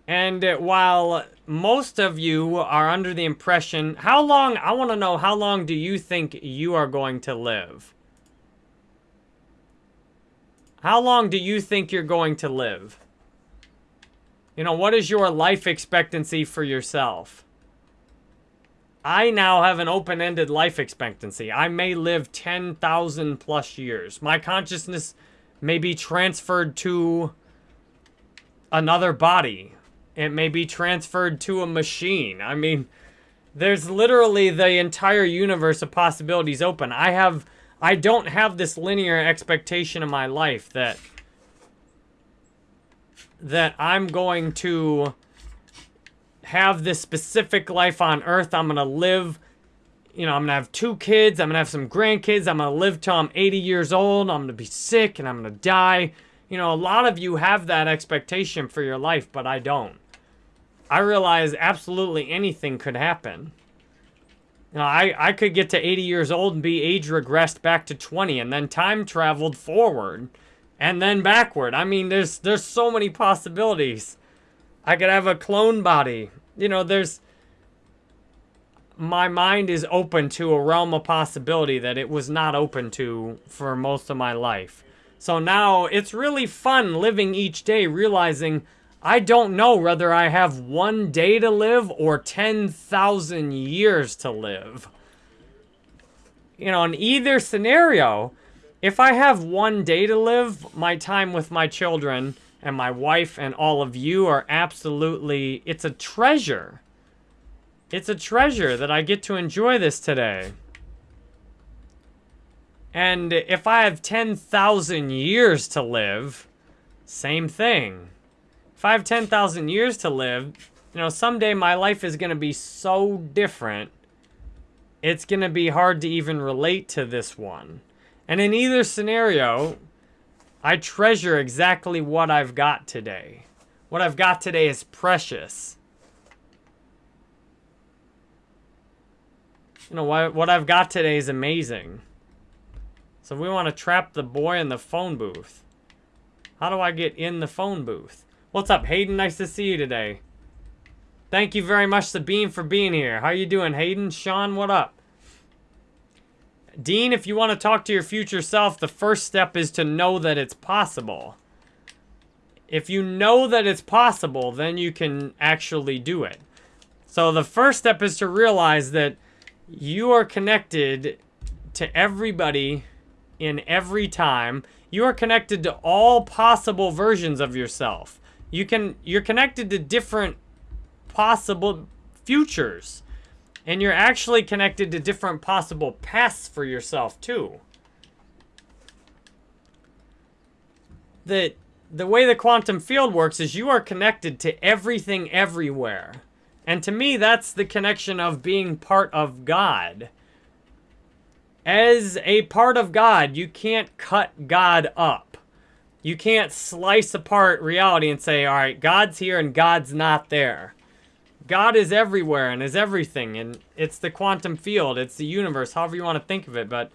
And while most of you are under the impression, how long, I want to know, how long do you think you are going to live? How long do you think you're going to live? You know, what is your life expectancy for yourself? I now have an open-ended life expectancy. I may live 10,000 plus years. My consciousness may be transferred to another body it may be transferred to a machine. I mean, there's literally the entire universe of possibilities open. I have, I don't have this linear expectation in my life that, that I'm going to have this specific life on earth. I'm going to live, you know, I'm going to have two kids. I'm going to have some grandkids. I'm going to live till I'm 80 years old. I'm going to be sick and I'm going to die. You know, a lot of you have that expectation for your life, but I don't. I realize absolutely anything could happen. You know, I, I could get to 80 years old and be age regressed back to 20 and then time traveled forward and then backward. I mean, there's there's so many possibilities. I could have a clone body. You know, there's my mind is open to a realm of possibility that it was not open to for most of my life. So now it's really fun living each day realizing I don't know whether I have one day to live or 10,000 years to live. You know, in either scenario, if I have one day to live, my time with my children and my wife and all of you are absolutely, it's a treasure. It's a treasure that I get to enjoy this today. And if I have 10,000 years to live, same thing. If I have 10,000 years to live, you know, someday my life is going to be so different, it's going to be hard to even relate to this one. And in either scenario, I treasure exactly what I've got today. What I've got today is precious. You know, what I've got today is amazing. So we want to trap the boy in the phone booth. How do I get in the phone booth? What's up, Hayden? Nice to see you today. Thank you very much, Sabine, for being here. How are you doing, Hayden? Sean, what up? Dean, if you want to talk to your future self, the first step is to know that it's possible. If you know that it's possible, then you can actually do it. So the first step is to realize that you are connected to everybody in every time. You are connected to all possible versions of yourself. You can you're connected to different possible futures. And you're actually connected to different possible paths for yourself too. The the way the quantum field works is you are connected to everything everywhere. And to me, that's the connection of being part of God. As a part of God, you can't cut God up. You can't slice apart reality and say, all right, God's here and God's not there. God is everywhere and is everything, and it's the quantum field, it's the universe, however you want to think of it, but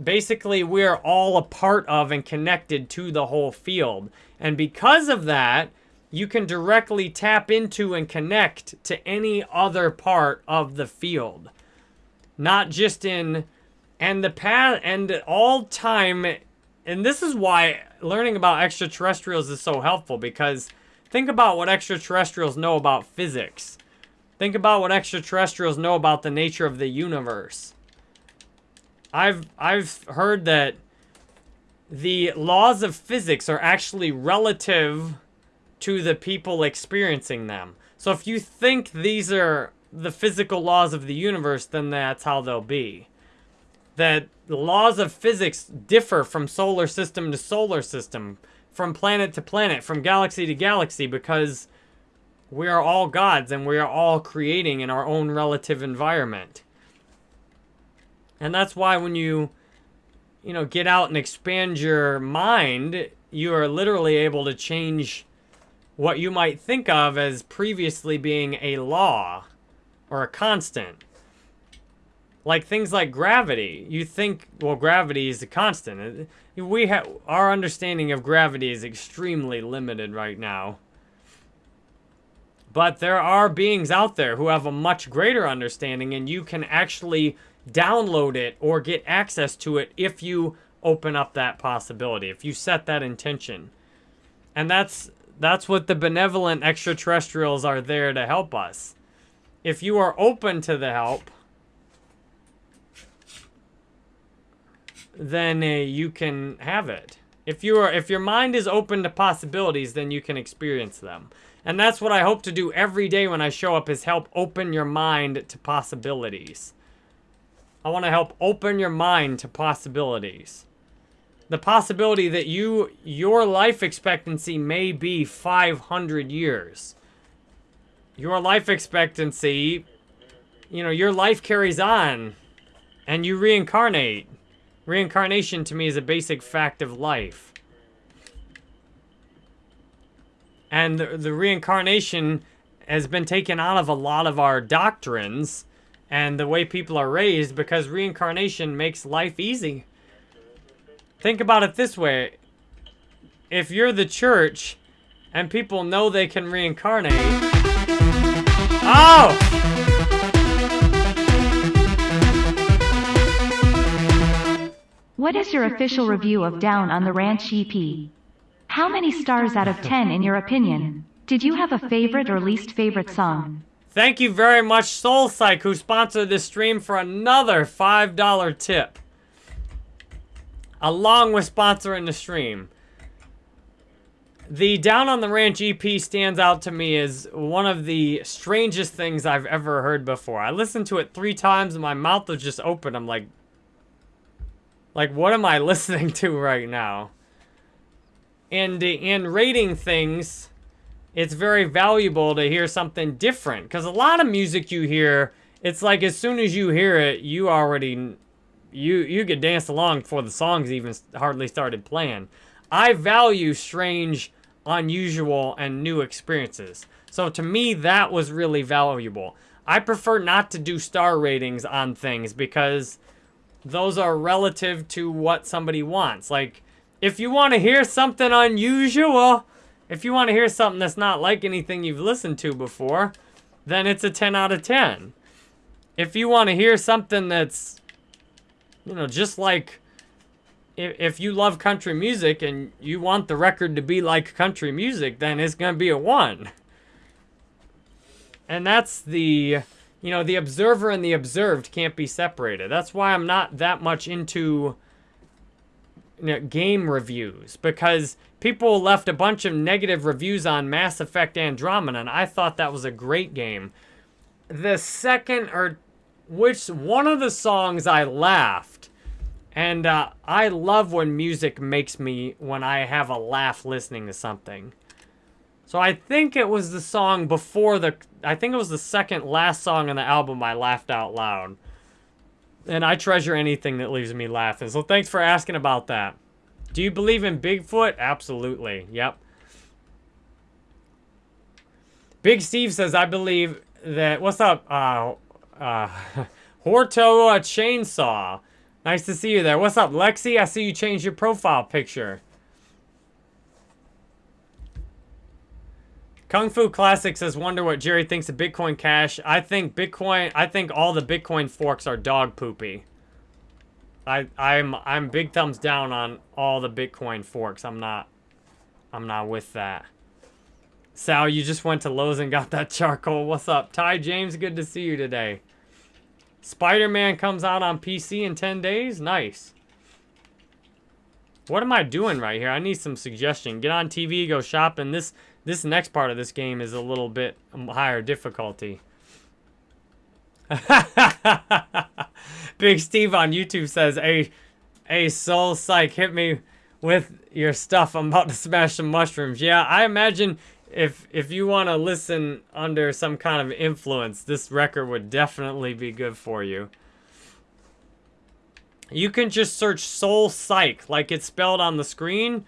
basically we're all a part of and connected to the whole field. And because of that, you can directly tap into and connect to any other part of the field. Not just in and the path and all time and this is why learning about extraterrestrials is so helpful because think about what extraterrestrials know about physics. Think about what extraterrestrials know about the nature of the universe. I've I've heard that the laws of physics are actually relative to the people experiencing them. So if you think these are the physical laws of the universe, then that's how they'll be that the laws of physics differ from solar system to solar system, from planet to planet, from galaxy to galaxy, because we are all gods and we are all creating in our own relative environment. And that's why when you, you know, get out and expand your mind, you are literally able to change what you might think of as previously being a law or a constant. Like things like gravity. You think, well, gravity is a constant. We have our understanding of gravity is extremely limited right now. But there are beings out there who have a much greater understanding and you can actually download it or get access to it if you open up that possibility, if you set that intention. And that's that's what the benevolent extraterrestrials are there to help us. If you are open to the help, then uh, you can have it. If you are, if your mind is open to possibilities, then you can experience them. And that's what I hope to do every day when I show up is help open your mind to possibilities. I want to help open your mind to possibilities. The possibility that you your life expectancy may be 500 years. Your life expectancy, you know, your life carries on and you reincarnate Reincarnation to me is a basic fact of life. And the, the reincarnation has been taken out of a lot of our doctrines and the way people are raised because reincarnation makes life easy. Think about it this way. If you're the church and people know they can reincarnate... Oh! What is your official review of Down on the Ranch EP? How many stars out of 10 in your opinion? Did you have a favorite or least favorite song? Thank you very much, Soul Psych, who sponsored this stream for another $5 tip. Along with sponsoring the stream. the Down on the Ranch EP stands out to me as one of the strangest things I've ever heard before. I listened to it three times and my mouth was just open. I'm like, like, what am I listening to right now? And in rating things, it's very valuable to hear something different. Because a lot of music you hear, it's like as soon as you hear it, you already, you, you could dance along before the songs even hardly started playing. I value strange unusual, and new experiences. So to me, that was really valuable. I prefer not to do star ratings on things because those are relative to what somebody wants. Like, if you want to hear something unusual, if you want to hear something that's not like anything you've listened to before, then it's a 10 out of 10. If you want to hear something that's, you know, just like if you love country music and you want the record to be like country music, then it's going to be a one. And that's the, you know, the observer and the observed can't be separated. That's why I'm not that much into you know, game reviews because people left a bunch of negative reviews on Mass Effect Andromeda and I thought that was a great game. The second or which one of the songs I laughed and uh, I love when music makes me, when I have a laugh listening to something. So I think it was the song before the, I think it was the second last song on the album I laughed out loud. And I treasure anything that leaves me laughing. So thanks for asking about that. Do you believe in Bigfoot? Absolutely. Yep. Big Steve says, I believe that, what's up, uh, uh, Horto Chainsaw. Nice to see you there. What's up, Lexi? I see you changed your profile picture. Kung Fu Classic says, wonder what Jerry thinks of Bitcoin Cash. I think Bitcoin, I think all the Bitcoin forks are dog poopy. I, I'm, I'm big thumbs down on all the Bitcoin forks. I'm not, I'm not with that. Sal, you just went to Lowe's and got that charcoal. What's up? Ty James, good to see you today. Spider-Man comes out on PC in 10 days? Nice. What am I doing right here? I need some suggestion. Get on TV, go shopping. This this next part of this game is a little bit higher difficulty. Big Steve on YouTube says, Hey, hey, Soul Psych, hit me with your stuff. I'm about to smash some mushrooms. Yeah, I imagine if if you want to listen under some kind of influence, this record would definitely be good for you. You can just search Soul Psych like it's spelled on the screen,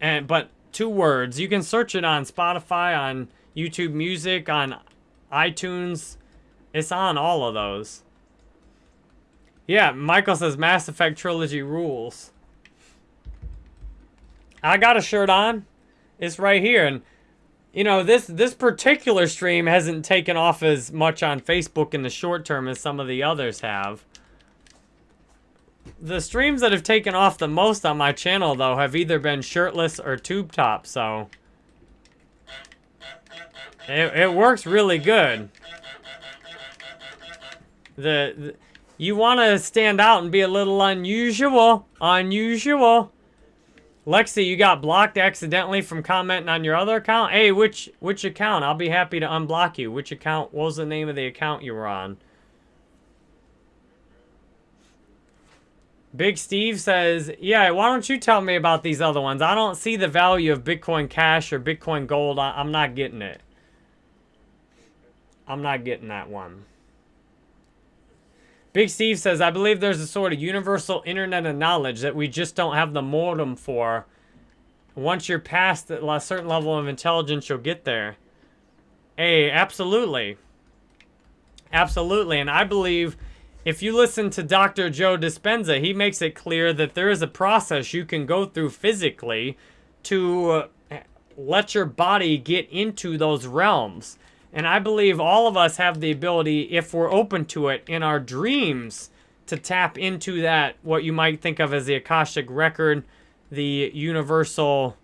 and but two words. You can search it on Spotify, on YouTube Music, on iTunes. It's on all of those. Yeah, Michael says Mass Effect Trilogy rules. I got a shirt on. It's right here, and you know, this this particular stream hasn't taken off as much on Facebook in the short term as some of the others have. The streams that have taken off the most on my channel, though, have either been shirtless or tube top, so... It, it works really good. The, the You want to stand out and be a little unusual. Unusual. Lexi, you got blocked accidentally from commenting on your other account? Hey, which which account? I'll be happy to unblock you. Which account? What was the name of the account you were on? Big Steve says, yeah, why don't you tell me about these other ones? I don't see the value of Bitcoin Cash or Bitcoin Gold. I I'm not getting it. I'm not getting that one. Big Steve says, I believe there's a sort of universal internet of knowledge that we just don't have the modem for. Once you're past a certain level of intelligence, you'll get there. Hey, absolutely. Absolutely. And I believe if you listen to Dr. Joe Dispenza, he makes it clear that there is a process you can go through physically to uh, let your body get into those realms. And I believe all of us have the ability, if we're open to it, in our dreams, to tap into that, what you might think of as the Akashic Record, the universal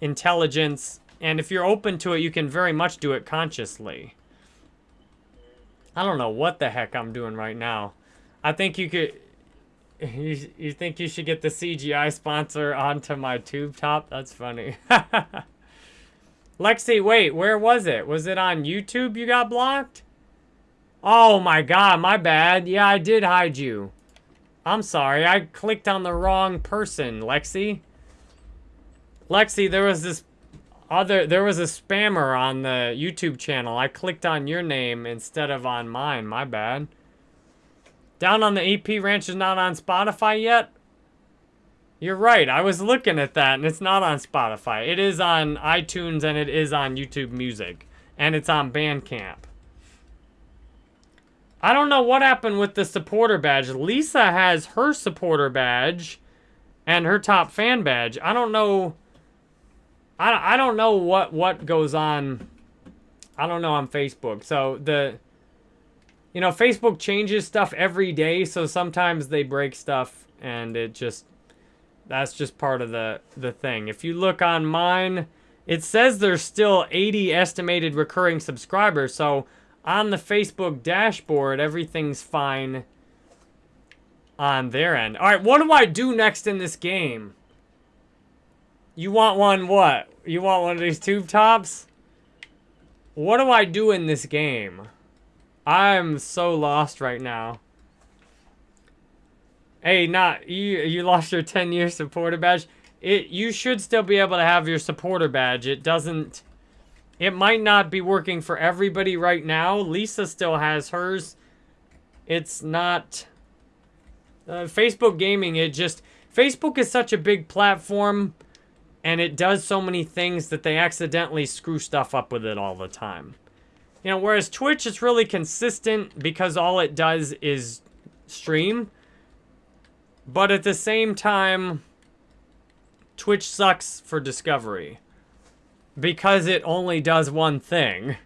intelligence. And if you're open to it, you can very much do it consciously. I don't know what the heck I'm doing right now. I think you could... You, you think you should get the CGI sponsor onto my tube top? That's funny. Lexi, wait, where was it? Was it on YouTube you got blocked? Oh my god, my bad. Yeah, I did hide you. I'm sorry, I clicked on the wrong person, Lexi. Lexi, there was this other, there was a spammer on the YouTube channel. I clicked on your name instead of on mine, my bad. Down on the AP Ranch is not on Spotify yet? You're right. I was looking at that, and it's not on Spotify. It is on iTunes, and it is on YouTube Music. And it's on Bandcamp. I don't know what happened with the supporter badge. Lisa has her supporter badge and her top fan badge. I don't know... I, I don't know what, what goes on... I don't know on Facebook. So, the... You know, Facebook changes stuff every day, so sometimes they break stuff, and it just that's just part of the, the thing. If you look on mine, it says there's still 80 estimated recurring subscribers. So on the Facebook dashboard, everything's fine on their end. All right, what do I do next in this game? You want one what? You want one of these tube tops? What do I do in this game? I'm so lost right now. Hey, not you. You lost your 10 year supporter badge. It you should still be able to have your supporter badge. It doesn't. It might not be working for everybody right now. Lisa still has hers. It's not. Uh, Facebook gaming. It just Facebook is such a big platform, and it does so many things that they accidentally screw stuff up with it all the time. You know, whereas Twitch is really consistent because all it does is stream. But at the same time, Twitch sucks for discovery. Because it only does one thing.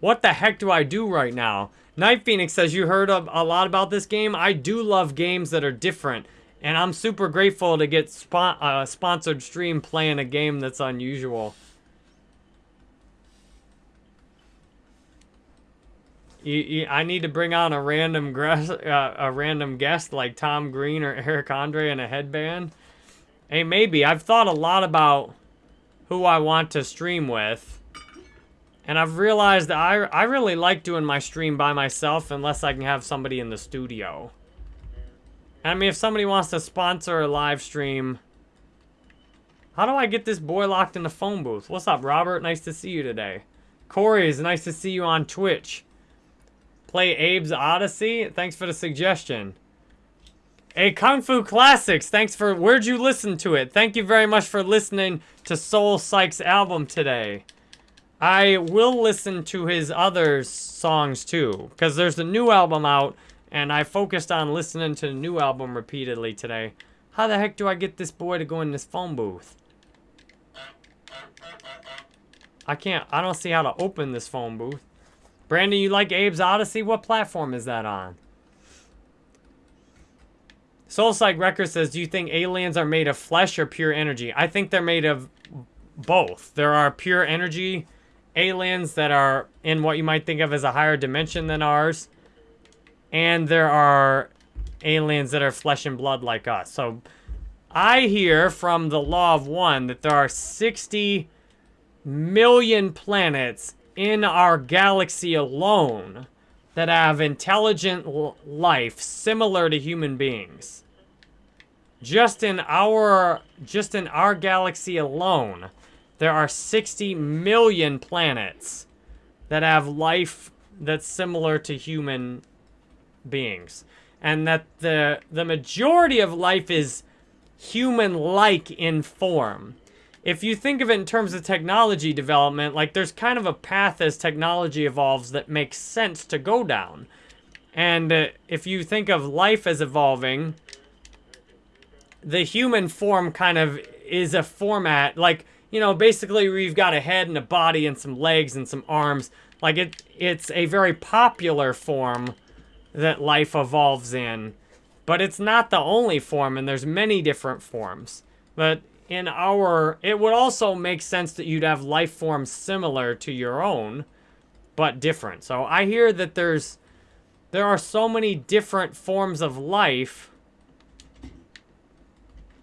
What the heck do I do right now? Night Phoenix says, you heard a, lot about this game? I do love games that are different. And I'm super grateful to get spon uh, sponsored stream playing a game that's unusual. You, you, I need to bring on a random uh, a random guest like Tom Green or Eric Andre in a headband. Hey, maybe. I've thought a lot about who I want to stream with. And I've realized that I, I really like doing my stream by myself unless I can have somebody in the studio. I mean, if somebody wants to sponsor a live stream... How do I get this boy locked in the phone booth? What's up, Robert? Nice to see you today. Corey, it's nice to see you on Twitch. Play Abe's Oddysee? Thanks for the suggestion. Hey, Kung Fu Classics, thanks for... Where'd you listen to it? Thank you very much for listening to Soul Psych's album today. I will listen to his other songs, too. Because there's a new album out, and I focused on listening to the new album repeatedly today. How the heck do I get this boy to go in this phone booth? I can't... I don't see how to open this phone booth. Brandon, you like Abe's Oddysee? What platform is that on? Soul Psych Record says, do you think aliens are made of flesh or pure energy? I think they're made of both. There are pure energy aliens that are in what you might think of as a higher dimension than ours. And there are aliens that are flesh and blood like us. So I hear from the Law of One that there are 60 million planets in our galaxy alone that have intelligent life similar to human beings. Just in our just in our galaxy alone, there are 60 million planets that have life that's similar to human beings. And that the the majority of life is human-like in form if you think of it in terms of technology development, like there's kind of a path as technology evolves that makes sense to go down. And uh, if you think of life as evolving, the human form kind of is a format, like, you know, basically we've got a head and a body and some legs and some arms. Like it, it's a very popular form that life evolves in. But it's not the only form, and there's many different forms. But in our... It would also make sense that you'd have life forms similar to your own, but different. So I hear that there's... There are so many different forms of life.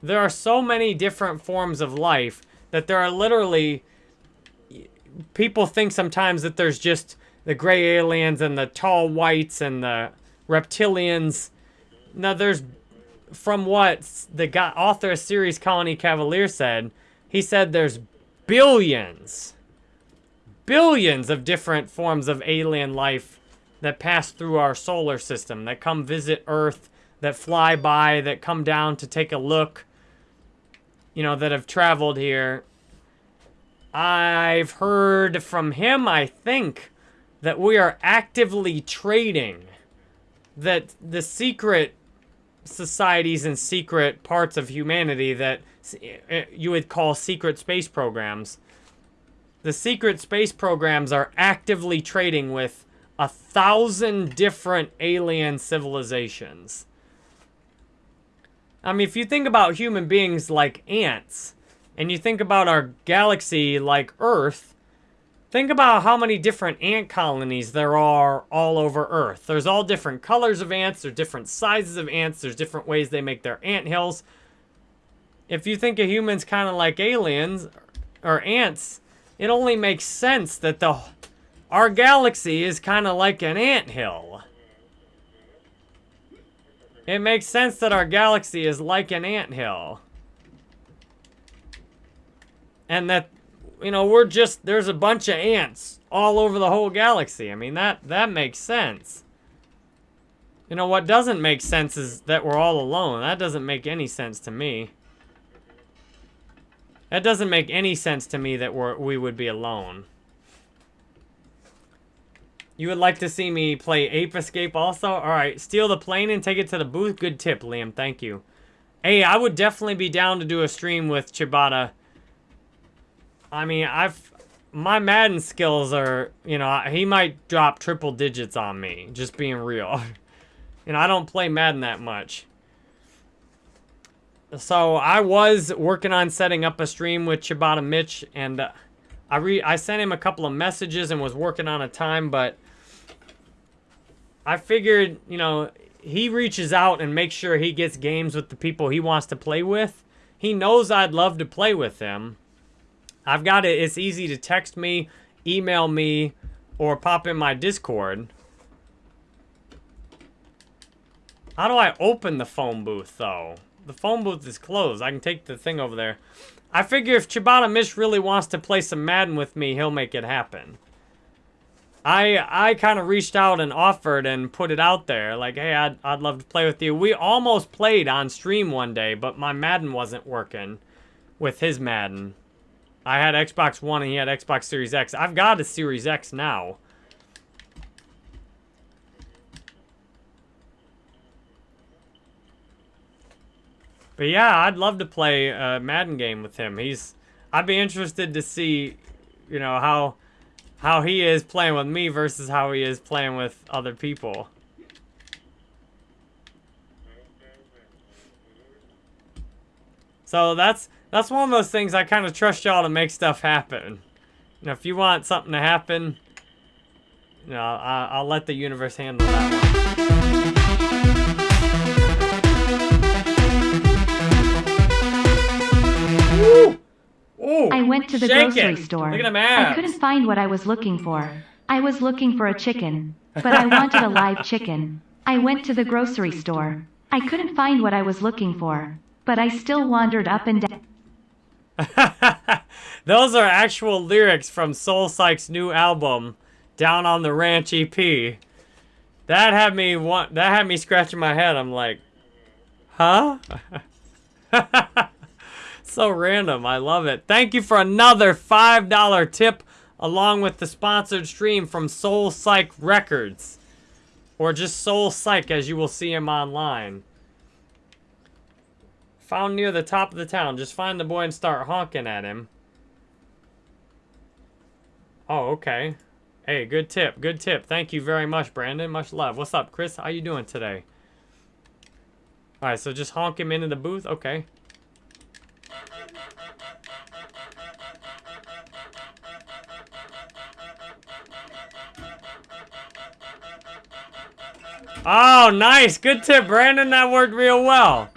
There are so many different forms of life that there are literally... people think sometimes that there's just the gray aliens and the tall whites and the reptilians. Now, there's from what the guy, author of series Colony Cavalier said, he said there's billions, billions of different forms of alien life that pass through our solar system, that come visit Earth, that fly by, that come down to take a look, you know, that have traveled here. I've heard from him, I think, that we are actively trading, that the secret societies and secret parts of humanity that eh, you would call secret space programs. The secret space programs are actively trading with a thousand different alien civilizations. I mean, if you think about human beings like ants, and you think about our galaxy like Earth, Think about how many different ant colonies there are all over Earth. There's all different colors of ants, there's different sizes of ants, there's different ways they make their ant hills. If you think of humans kind of like aliens or ants, it only makes sense that the our galaxy is kind of like an ant hill. It makes sense that our galaxy is like an ant hill. And that you know, we're just, there's a bunch of ants all over the whole galaxy. I mean, that, that makes sense. You know, what doesn't make sense is that we're all alone. That doesn't make any sense to me. That doesn't make any sense to me that we're, we would be alone. You would like to see me play Ape Escape also? Alright, steal the plane and take it to the booth? Good tip, Liam. Thank you. Hey, I would definitely be down to do a stream with Chibata I mean, I've my Madden skills are, you know, he might drop triple digits on me, just being real. you know, I don't play Madden that much. So I was working on setting up a stream with Chibata Mitch, and uh, I re I sent him a couple of messages and was working on a time, but I figured, you know, he reaches out and makes sure he gets games with the people he wants to play with. He knows I'd love to play with them. I've got it. It's easy to text me, email me, or pop in my Discord. How do I open the phone booth, though? The phone booth is closed. I can take the thing over there. I figure if Chibata Mish really wants to play some Madden with me, he'll make it happen. I I kind of reached out and offered and put it out there. Like, hey, I'd, I'd love to play with you. We almost played on stream one day, but my Madden wasn't working with his Madden. I had Xbox One and he had Xbox Series X. I've got a Series X now. But yeah, I'd love to play a Madden game with him. He's, I'd be interested to see, you know, how, how he is playing with me versus how he is playing with other people. So that's that's one of those things I kind of trust y'all to make stuff happen. You know, if you want something to happen, you know, I, I'll let the universe handle that one. Ooh, I went to the grocery store. Look at I couldn't find what I was looking for. I was looking for a chicken, but I wanted a live chicken. I went to the grocery store. I couldn't find what I was looking for, but I still wandered up and down. Those are actual lyrics from Soul Psych's new album, Down on the Ranch EP. That had me want that had me scratching my head. I'm like, huh? so random. I love it. Thank you for another $5 tip along with the sponsored stream from Soul Psych Records. Or just Soul Psych as you will see him online. Found near the top of the town. Just find the boy and start honking at him. Oh, okay. Hey, good tip. Good tip. Thank you very much, Brandon. Much love. What's up, Chris? How you doing today? Alright, so just honk him into the booth? Okay. Oh, nice. Good tip, Brandon. That worked real well.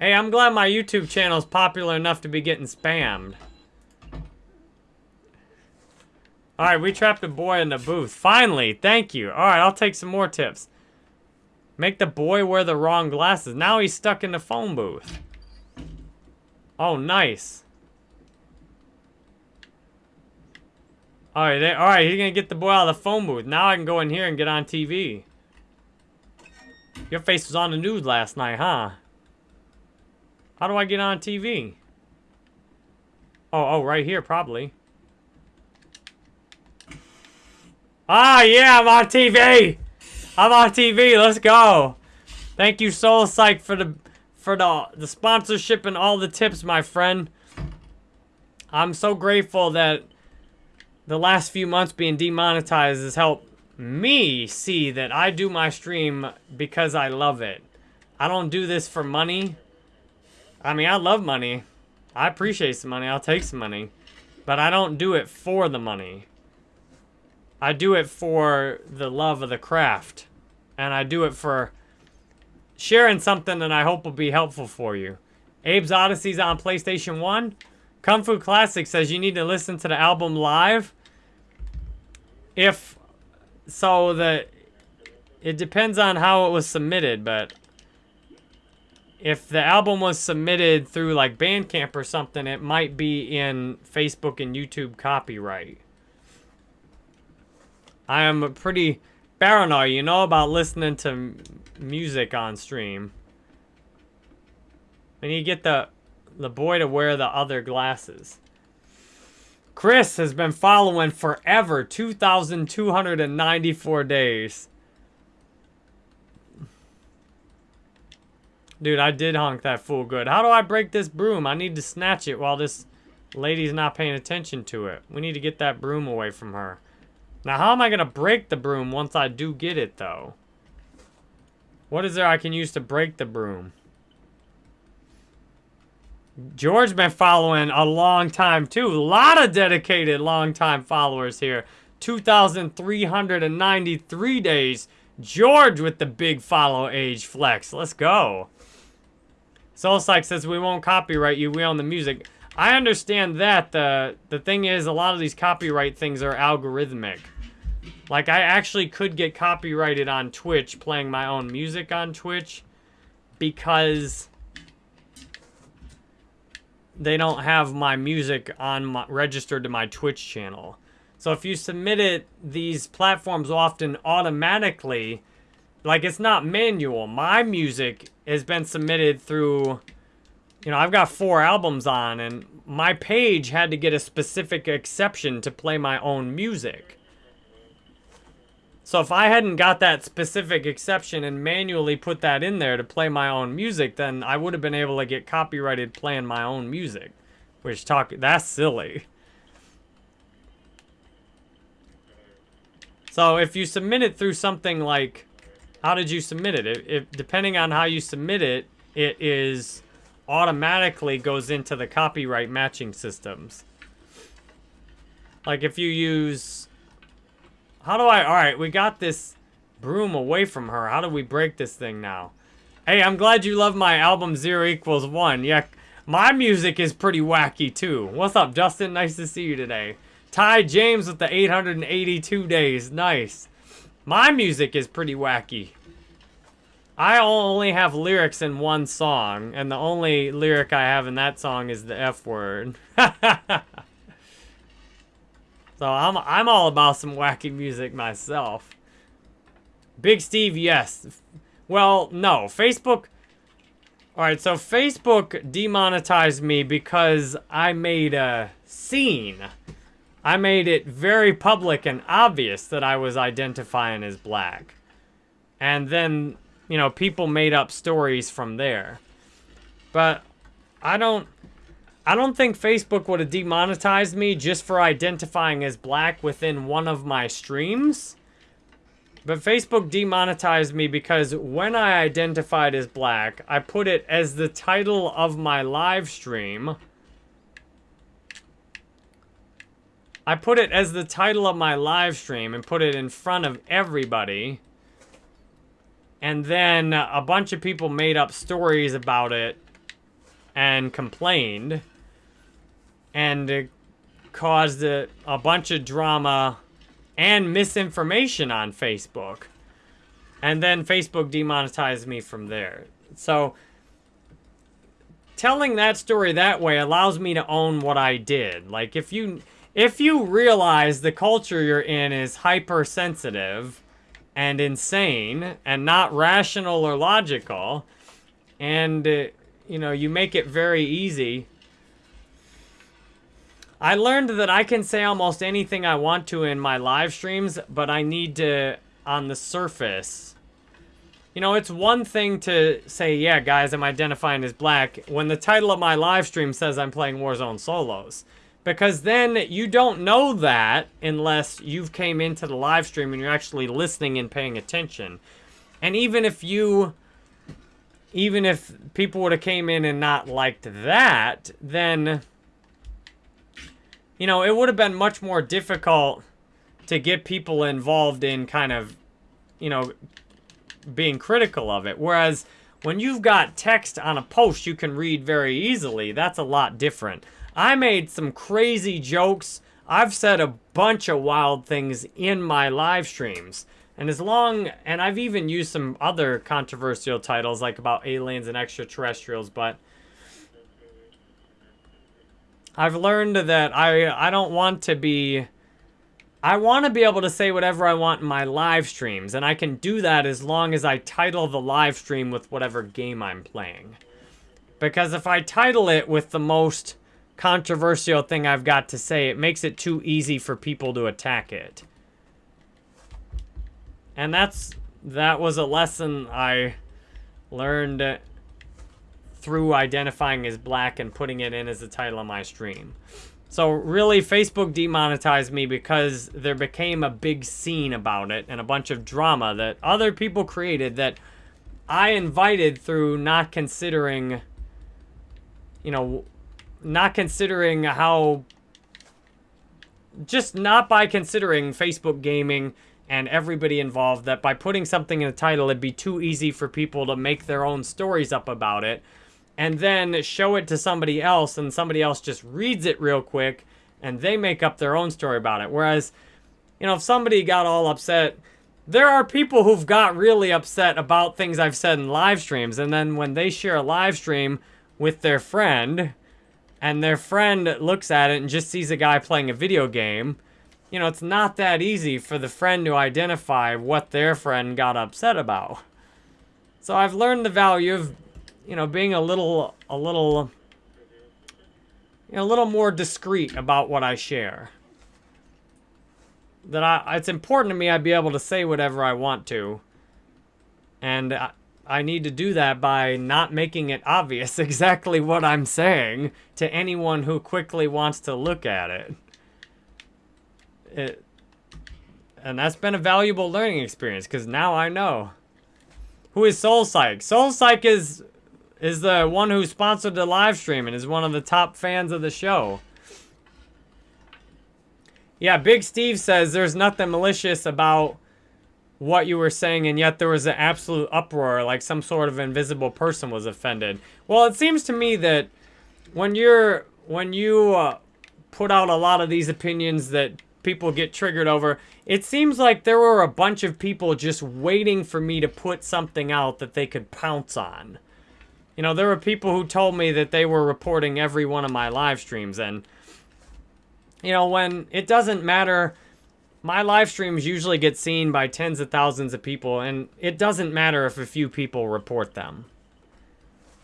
Hey, I'm glad my YouTube channel is popular enough to be getting spammed. All right, we trapped a boy in the booth. Finally, thank you. All right, I'll take some more tips. Make the boy wear the wrong glasses. Now he's stuck in the phone booth. Oh, nice. All right, they, all right, he's gonna get the boy out of the phone booth. Now I can go in here and get on TV. Your face was on the news last night, huh? How do I get on TV? Oh, oh, right here, probably. Ah, yeah, I'm on TV. I'm on TV. Let's go. Thank you, Soul Psych, for the for the the sponsorship and all the tips, my friend. I'm so grateful that the last few months being demonetized has helped me see that I do my stream because I love it. I don't do this for money. I mean, I love money. I appreciate some money. I'll take some money. But I don't do it for the money. I do it for the love of the craft. And I do it for sharing something that I hope will be helpful for you. Abe's Oddysee's on PlayStation 1. Kung Fu Classic says you need to listen to the album live. If so, the it depends on how it was submitted, but if the album was submitted through like Bandcamp or something, it might be in Facebook and YouTube copyright. I am a pretty paranoid, you know, about listening to music on stream. And you get the the boy to wear the other glasses. Chris has been following forever, 2,294 days. Dude, I did honk that fool good. How do I break this broom? I need to snatch it while this lady's not paying attention to it. We need to get that broom away from her. Now, how am I going to break the broom once I do get it, though? What is there I can use to break the broom? George been following a long time, too. A lot of dedicated long-time followers here. 2,393 days. George with the big follow age flex. Let's go. Soul Psych says we won't copyright you. We own the music. I understand that. The, the thing is, a lot of these copyright things are algorithmic. Like, I actually could get copyrighted on Twitch playing my own music on Twitch because they don't have my music on my, registered to my Twitch channel. So if you submit it, these platforms often automatically, like it's not manual. My music has been submitted through you know, I've got four albums on, and my page had to get a specific exception to play my own music. So if I hadn't got that specific exception and manually put that in there to play my own music, then I would have been able to get copyrighted playing my own music. Which talk, that's silly. So if you submit it through something like, how did you submit it? If depending on how you submit it, it is automatically goes into the copyright matching systems. Like if you use... How do I... Alright, we got this broom away from her. How do we break this thing now? Hey, I'm glad you love my album Zero Equals One. Yeah, my music is pretty wacky too. What's up, Justin? Nice to see you today. Ty James with the 882 days. Nice. My music is pretty wacky. I only have lyrics in one song, and the only lyric I have in that song is the F word. so I'm I'm all about some wacky music myself. Big Steve, yes. Well, no. Facebook... Alright, so Facebook demonetized me because I made a scene. I made it very public and obvious that I was identifying as black. And then you know, people made up stories from there. But I don't I don't think Facebook would have demonetized me just for identifying as black within one of my streams. But Facebook demonetized me because when I identified as black, I put it as the title of my live stream. I put it as the title of my live stream and put it in front of everybody. And then a bunch of people made up stories about it and complained. And it caused a, a bunch of drama and misinformation on Facebook. And then Facebook demonetized me from there. So telling that story that way allows me to own what I did. Like if you if you realize the culture you're in is hypersensitive and insane and not rational or logical and uh, you know, you make it very easy I learned that I can say almost anything I want to in my live streams, but I need to, on the surface. You know, it's one thing to say, yeah, guys, I'm identifying as black, when the title of my live stream says I'm playing Warzone Solos. Because then you don't know that unless you've came into the live stream and you're actually listening and paying attention. And even if you even if people would have came in and not liked that, then you know, it would have been much more difficult to get people involved in kind of, you know, being critical of it. Whereas when you've got text on a post you can read very easily, that's a lot different. I made some crazy jokes. I've said a bunch of wild things in my live streams. And as long, and I've even used some other controversial titles like about aliens and extraterrestrials, but I've learned that I I don't want to be I want to be able to say whatever I want in my live streams, and I can do that as long as I title the live stream with whatever game I'm playing. Because if I title it with the most controversial thing I've got to say, it makes it too easy for people to attack it. And that's that was a lesson I learned through identifying as black and putting it in as the title of my stream. So really, Facebook demonetized me because there became a big scene about it and a bunch of drama that other people created that I invited through not considering, you know, not considering how, just not by considering Facebook gaming and everybody involved, that by putting something in a title, it'd be too easy for people to make their own stories up about it and then show it to somebody else and somebody else just reads it real quick and they make up their own story about it. Whereas, you know, if somebody got all upset, there are people who've got really upset about things I've said in live streams and then when they share a live stream with their friend and their friend looks at it and just sees a guy playing a video game, you know, it's not that easy for the friend to identify what their friend got upset about. So I've learned the value of you know, being a little, a little, you know, a little more discreet about what I share. That I, it's important to me I'd be able to say whatever I want to. And I, I need to do that by not making it obvious exactly what I'm saying to anyone who quickly wants to look at it. It, and that's been a valuable learning experience because now I know. Who is Soul Psych? Soul Psych is is the one who sponsored the live stream and is one of the top fans of the show. Yeah, Big Steve says there's nothing malicious about what you were saying, and yet there was an absolute uproar, like some sort of invisible person was offended. Well, it seems to me that when you're when you uh, put out a lot of these opinions that people get triggered over, it seems like there were a bunch of people just waiting for me to put something out that they could pounce on. You know, there were people who told me that they were reporting every one of my live streams. And, you know, when it doesn't matter, my live streams usually get seen by tens of thousands of people. And it doesn't matter if a few people report them.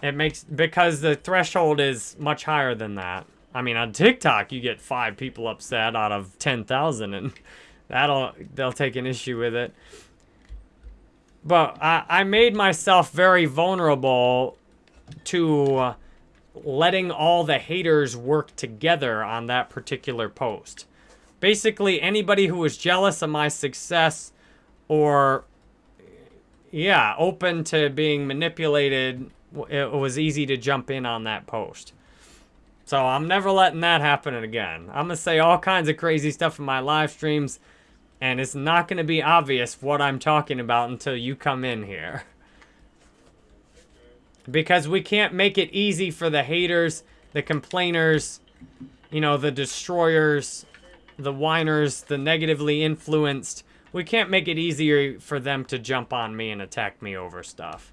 It makes, because the threshold is much higher than that. I mean, on TikTok, you get five people upset out of 10,000 and that'll, they'll take an issue with it. But I, I made myself very vulnerable to letting all the haters work together on that particular post. Basically, anybody who was jealous of my success or, yeah, open to being manipulated, it was easy to jump in on that post. So I'm never letting that happen again. I'm going to say all kinds of crazy stuff in my live streams, and it's not going to be obvious what I'm talking about until you come in here. Because we can't make it easy for the haters, the complainers, you know, the destroyers, the whiners, the negatively influenced. We can't make it easier for them to jump on me and attack me over stuff.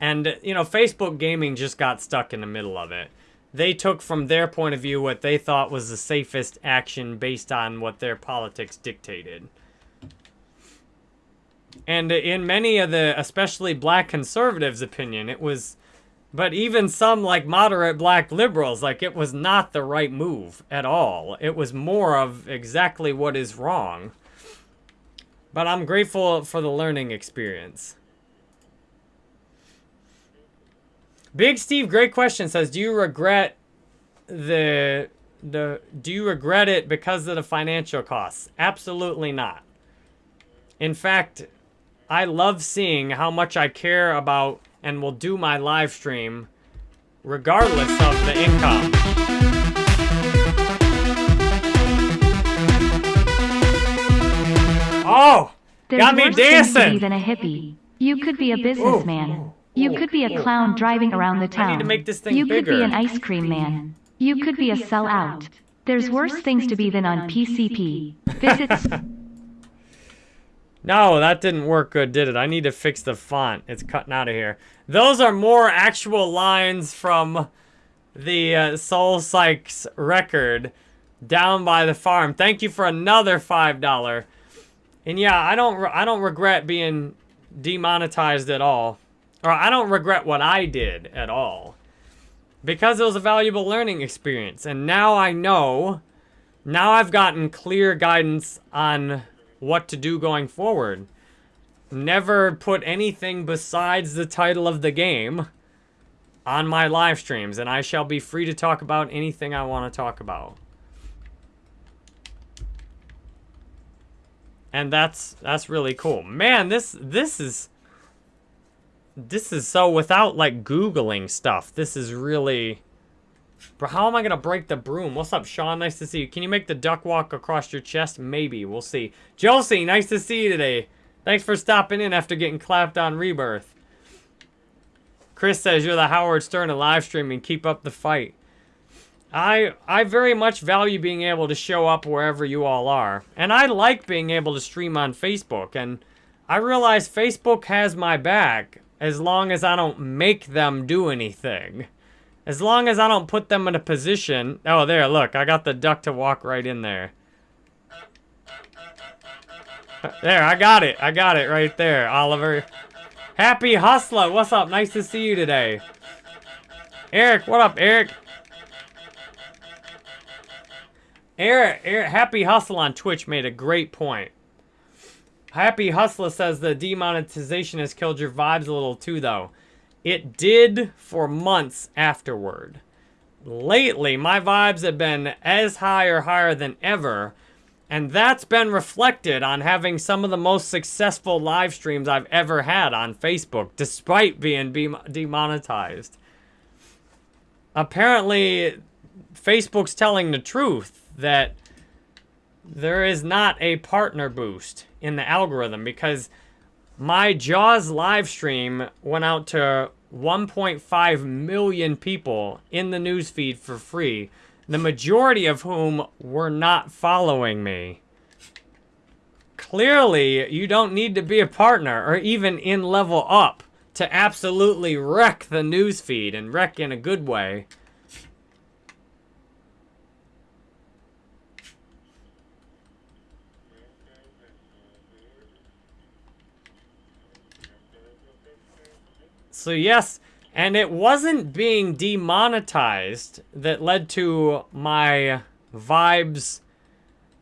And, you know, Facebook gaming just got stuck in the middle of it. They took from their point of view what they thought was the safest action based on what their politics dictated. And in many of the, especially black conservatives' opinion, it was, but even some like moderate black liberals, like it was not the right move at all. It was more of exactly what is wrong. But I'm grateful for the learning experience. Big Steve, great question. Says, do you regret the the do you regret it because of the financial costs? Absolutely not. In fact, I love seeing how much I care about and will do my live stream regardless of the income. Oh, There's got me worse things to be dancing. than a hippie. You could be a businessman. You could be a clown driving around the town. I need to make this thing you could be an ice cream man. You could be a sellout. There's worse things to be than on PCP. Visit No, that didn't work good, did it? I need to fix the font. It's cutting out of here. Those are more actual lines from the uh, Soul Psych's record, Down by the Farm. Thank you for another $5. And yeah, I don't I don't regret being demonetized at all. Or I don't regret what I did at all. Because it was a valuable learning experience. And now I know, now I've gotten clear guidance on what to do going forward. Never put anything besides the title of the game on my live streams, and I shall be free to talk about anything I want to talk about. And that's that's really cool. Man, this this is this is so without like googling stuff. This is really Bro, how am I gonna break the broom? What's up, Sean? Nice to see you. Can you make the duck walk across your chest? Maybe. We'll see. Josie, nice to see you today. Thanks for stopping in after getting clapped on Rebirth. Chris says you're the Howard Stern of live streaming. Keep up the fight. I I very much value being able to show up wherever you all are. And I like being able to stream on Facebook. And I realize Facebook has my back as long as I don't make them do anything. As long as I don't put them in a position. Oh, there, look. I got the duck to walk right in there. There, I got it. I got it right there, Oliver. Happy Hustler, what's up? Nice to see you today. Eric, what up, Eric? Eric, Eric, Happy Hustle on Twitch made a great point. Happy Hustler says the demonetization has killed your vibes a little too, though. It did for months afterward. Lately, my vibes have been as high or higher than ever, and that's been reflected on having some of the most successful live streams I've ever had on Facebook, despite being be- demonetized. Apparently, Facebook's telling the truth that there is not a partner boost in the algorithm because my Jaws live stream went out to 1.5 million people in the newsfeed for free, the majority of whom were not following me. Clearly, you don't need to be a partner or even in level up to absolutely wreck the newsfeed and wreck in a good way. So yes, and it wasn't being demonetized that led to my vibes.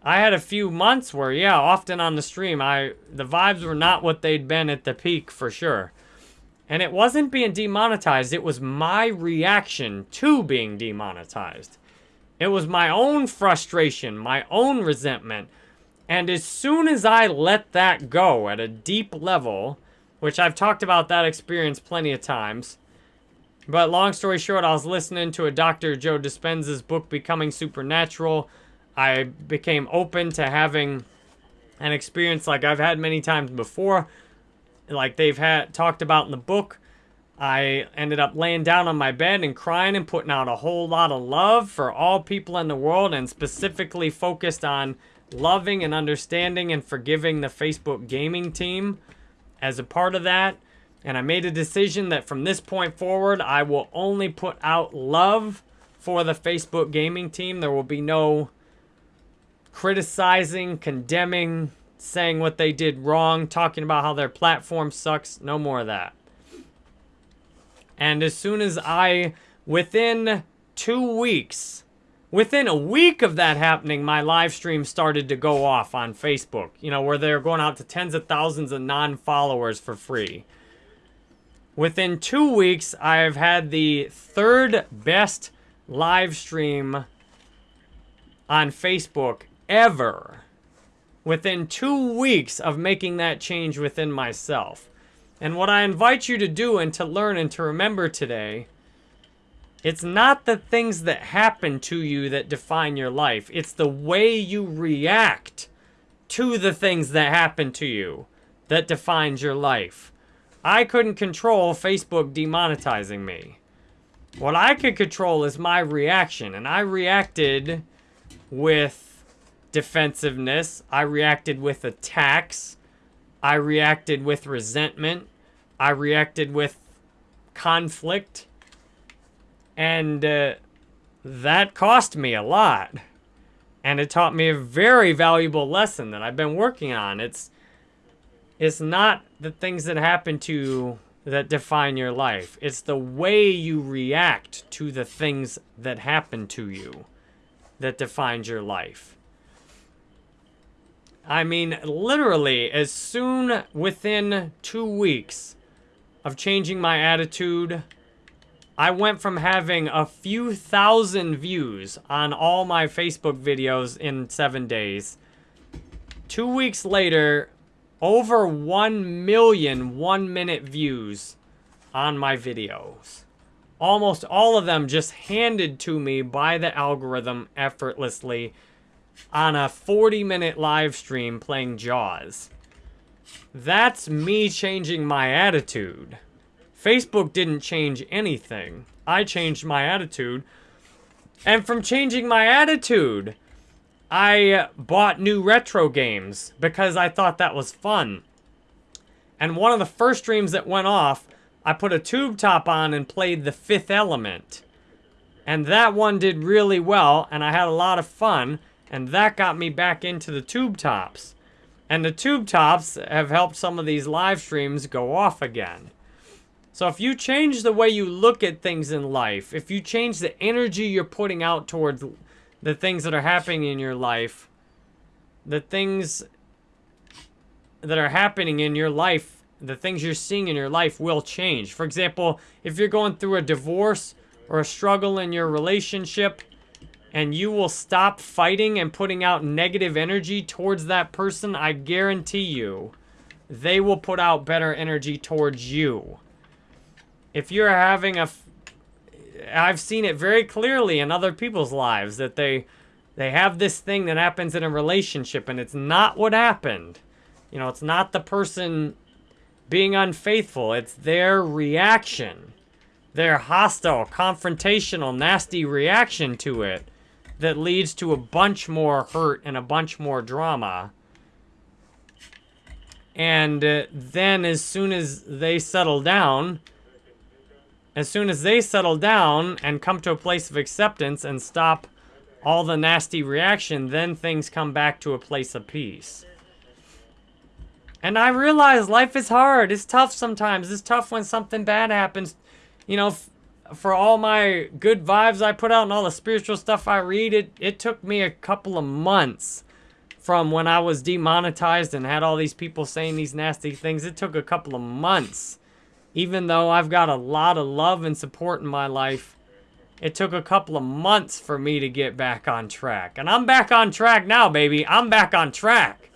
I had a few months where, yeah, often on the stream, I the vibes were not what they'd been at the peak for sure. And it wasn't being demonetized, it was my reaction to being demonetized. It was my own frustration, my own resentment. And as soon as I let that go at a deep level, which I've talked about that experience plenty of times. But long story short, I was listening to a Dr. Joe Dispenza's book, Becoming Supernatural. I became open to having an experience like I've had many times before, like they've had talked about in the book. I ended up laying down on my bed and crying and putting out a whole lot of love for all people in the world and specifically focused on loving and understanding and forgiving the Facebook gaming team as a part of that. And I made a decision that from this point forward, I will only put out love for the Facebook gaming team. There will be no criticizing, condemning, saying what they did wrong, talking about how their platform sucks. No more of that. And as soon as I, within two weeks, within a week of that happening, my live stream started to go off on Facebook, you know, where they're going out to tens of thousands of non followers for free. Within two weeks, I've had the third best live stream on Facebook ever. Within two weeks of making that change within myself. And what I invite you to do and to learn and to remember today, it's not the things that happen to you that define your life. It's the way you react to the things that happen to you that defines your life. I couldn't control Facebook demonetizing me. What I could control is my reaction, and I reacted with defensiveness. I reacted with attacks. I reacted with resentment. I reacted with conflict. And uh, that cost me a lot. And it taught me a very valuable lesson that I've been working on. It's it's not the things that happen to you that define your life. It's the way you react to the things that happen to you that defines your life. I mean, literally, as soon within two weeks of changing my attitude, I went from having a few thousand views on all my Facebook videos in seven days. Two weeks later, over 1 million one minute views on my videos. Almost all of them just handed to me by the algorithm effortlessly on a 40 minute live stream playing Jaws. That's me changing my attitude. Facebook didn't change anything. I changed my attitude. And from changing my attitude, I bought new retro games because I thought that was fun. And one of the first streams that went off, I put a tube top on and played The Fifth Element. And that one did really well, and I had a lot of fun. And that got me back into the tube tops. And the tube tops have helped some of these live streams go off again. So if you change the way you look at things in life, if you change the energy you're putting out towards the things that are happening in your life, the things that are happening in your life, the things you're seeing in your life will change. For example, if you're going through a divorce or a struggle in your relationship, and you will stop fighting and putting out negative energy towards that person, I guarantee you, they will put out better energy towards you. If you're having a, I've seen it very clearly in other people's lives that they, they have this thing that happens in a relationship and it's not what happened. You know, it's not the person being unfaithful. It's their reaction. Their hostile, confrontational, nasty reaction to it that leads to a bunch more hurt and a bunch more drama. And uh, then as soon as they settle down, as soon as they settle down and come to a place of acceptance and stop all the nasty reaction, then things come back to a place of peace. And I realize life is hard. It's tough sometimes. It's tough when something bad happens. You know, for all my good vibes I put out and all the spiritual stuff I read, it, it took me a couple of months from when I was demonetized and had all these people saying these nasty things. It took a couple of months. Even though I've got a lot of love and support in my life, it took a couple of months for me to get back on track. And I'm back on track now, baby. I'm back on track.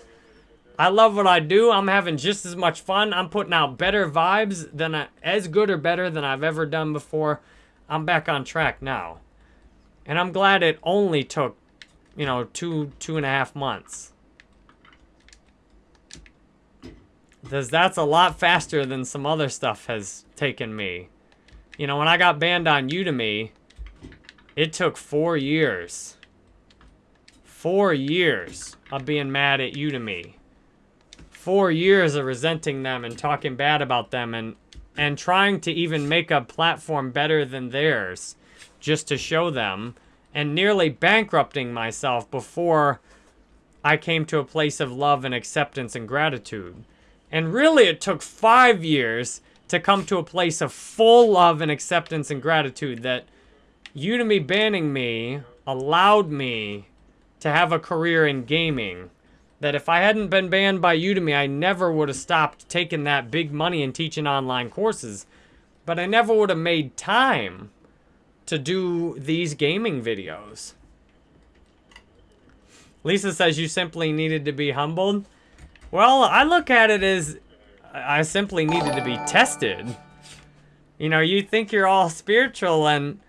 I love what I do. I'm having just as much fun. I'm putting out better vibes than I, as good or better than I've ever done before. I'm back on track now. And I'm glad it only took, you know, two, two and a half months. Because that's a lot faster than some other stuff has taken me. You know, when I got banned on Udemy, it took four years. Four years of being mad at Udemy. Four years of resenting them and talking bad about them and, and trying to even make a platform better than theirs just to show them and nearly bankrupting myself before I came to a place of love and acceptance and gratitude. And really, it took five years to come to a place of full love and acceptance and gratitude that Udemy banning me allowed me to have a career in gaming. That if I hadn't been banned by Udemy, I never would have stopped taking that big money and teaching online courses. But I never would have made time to do these gaming videos. Lisa says you simply needed to be humbled. Well, I look at it as I simply needed to be tested. You know, you think you're all spiritual and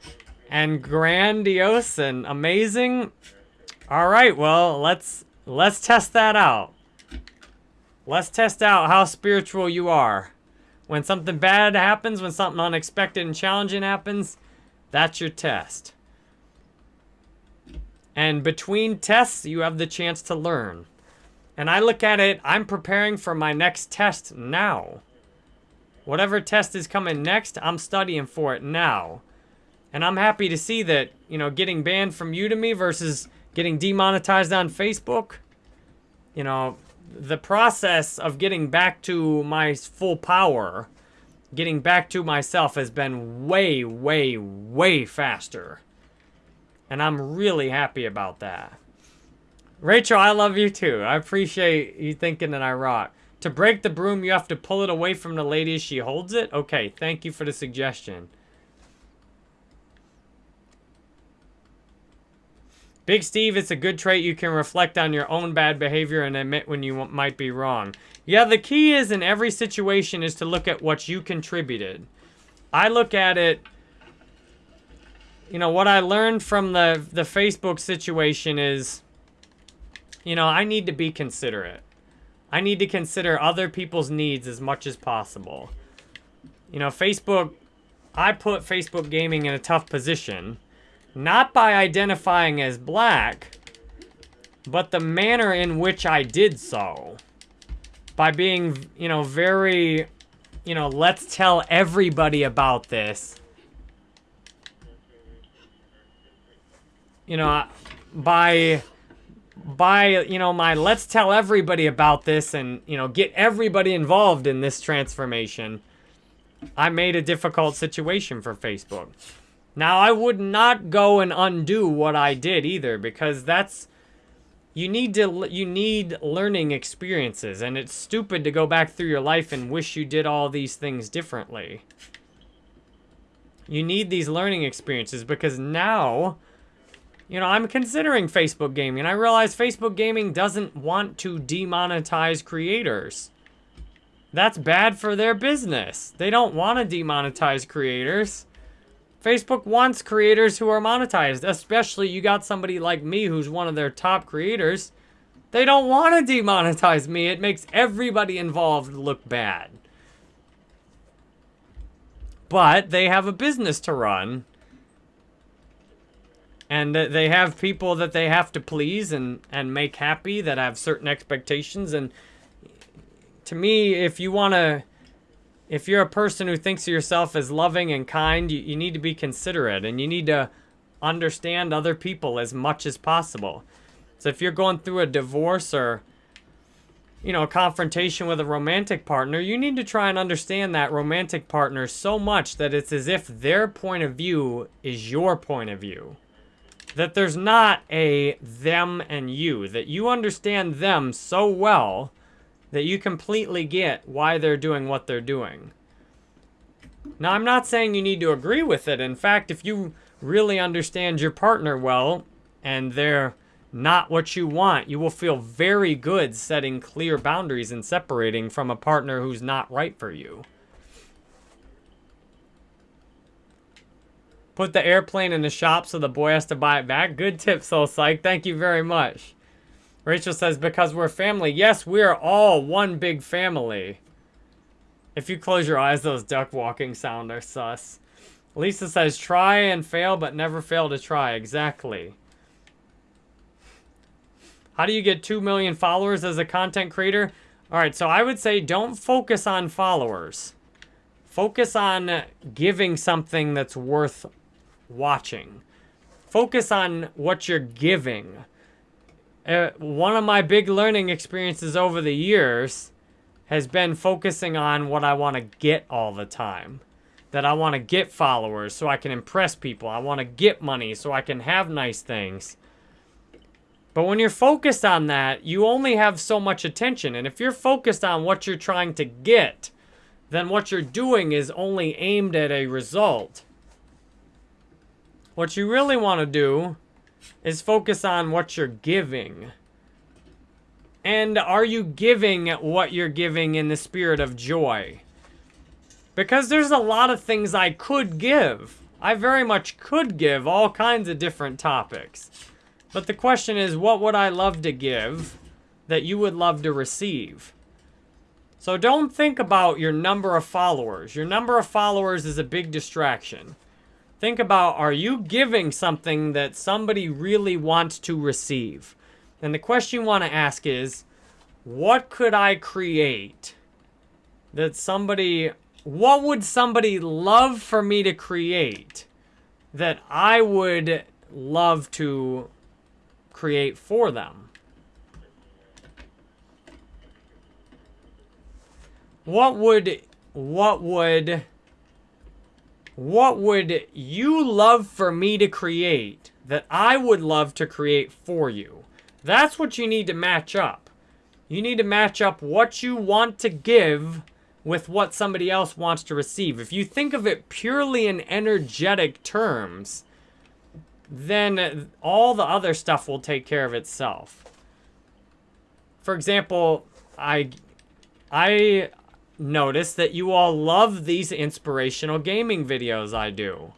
and grandiose and amazing. All right, well, let's let's test that out. Let's test out how spiritual you are. When something bad happens, when something unexpected and challenging happens, that's your test. And between tests, you have the chance to learn. And I look at it, I'm preparing for my next test now. Whatever test is coming next, I'm studying for it now. And I'm happy to see that, you know, getting banned from Udemy versus getting demonetized on Facebook, you know, the process of getting back to my full power, getting back to myself has been way, way, way faster. And I'm really happy about that. Rachel, I love you too. I appreciate you thinking that I rock. To break the broom, you have to pull it away from the lady as she holds it? Okay, thank you for the suggestion. Big Steve, it's a good trait you can reflect on your own bad behavior and admit when you might be wrong. Yeah, the key is in every situation is to look at what you contributed. I look at it you know, what I learned from the, the Facebook situation is, you know, I need to be considerate. I need to consider other people's needs as much as possible. You know, Facebook, I put Facebook gaming in a tough position, not by identifying as black, but the manner in which I did so. By being, you know, very, you know, let's tell everybody about this you know, by by you know my let's tell everybody about this and you know get everybody involved in this transformation i made a difficult situation for facebook. Now i would not go and undo what i did either because that's you need to you need learning experiences and it's stupid to go back through your life and wish you did all these things differently. You need these learning experiences because now you know, I'm considering Facebook gaming, I realize Facebook gaming doesn't want to demonetize creators. That's bad for their business. They don't want to demonetize creators. Facebook wants creators who are monetized, especially you got somebody like me who's one of their top creators. They don't want to demonetize me. It makes everybody involved look bad. But they have a business to run and they have people that they have to please and and make happy that have certain expectations and to me if you want to if you're a person who thinks of yourself as loving and kind you, you need to be considerate and you need to understand other people as much as possible so if you're going through a divorce or you know, a confrontation with a romantic partner, you need to try and understand that romantic partner so much that it's as if their point of view is your point of view. That there's not a them and you. That you understand them so well that you completely get why they're doing what they're doing. Now, I'm not saying you need to agree with it. In fact, if you really understand your partner well and they're not what you want, you will feel very good setting clear boundaries and separating from a partner who's not right for you. Put the airplane in the shop so the boy has to buy it back. Good tip, Soul Psych. Thank you very much. Rachel says, because we're family. Yes, we are all one big family. If you close your eyes, those duck walking sound are sus. Lisa says, try and fail, but never fail to try. Exactly. How do you get 2 million followers as a content creator? All right, so I would say don't focus on followers. Focus on giving something that's worth watching. Focus on what you're giving. Uh, one of my big learning experiences over the years has been focusing on what I want to get all the time. That I want to get followers so I can impress people. I want to get money so I can have nice things. But when you're focused on that, you only have so much attention. And if you're focused on what you're trying to get, then what you're doing is only aimed at a result. What you really want to do is focus on what you're giving. And are you giving what you're giving in the spirit of joy? Because there's a lot of things I could give. I very much could give all kinds of different topics. But the question is, what would I love to give that you would love to receive? So don't think about your number of followers. Your number of followers is a big distraction. Think about, are you giving something that somebody really wants to receive? And the question you want to ask is, what could I create that somebody, what would somebody love for me to create that I would love to create for them. What would, what would, what would you love for me to create that I would love to create for you? That's what you need to match up. You need to match up what you want to give with what somebody else wants to receive. If you think of it purely in energetic terms, then all the other stuff will take care of itself. For example, I I noticed that you all love these inspirational gaming videos I do.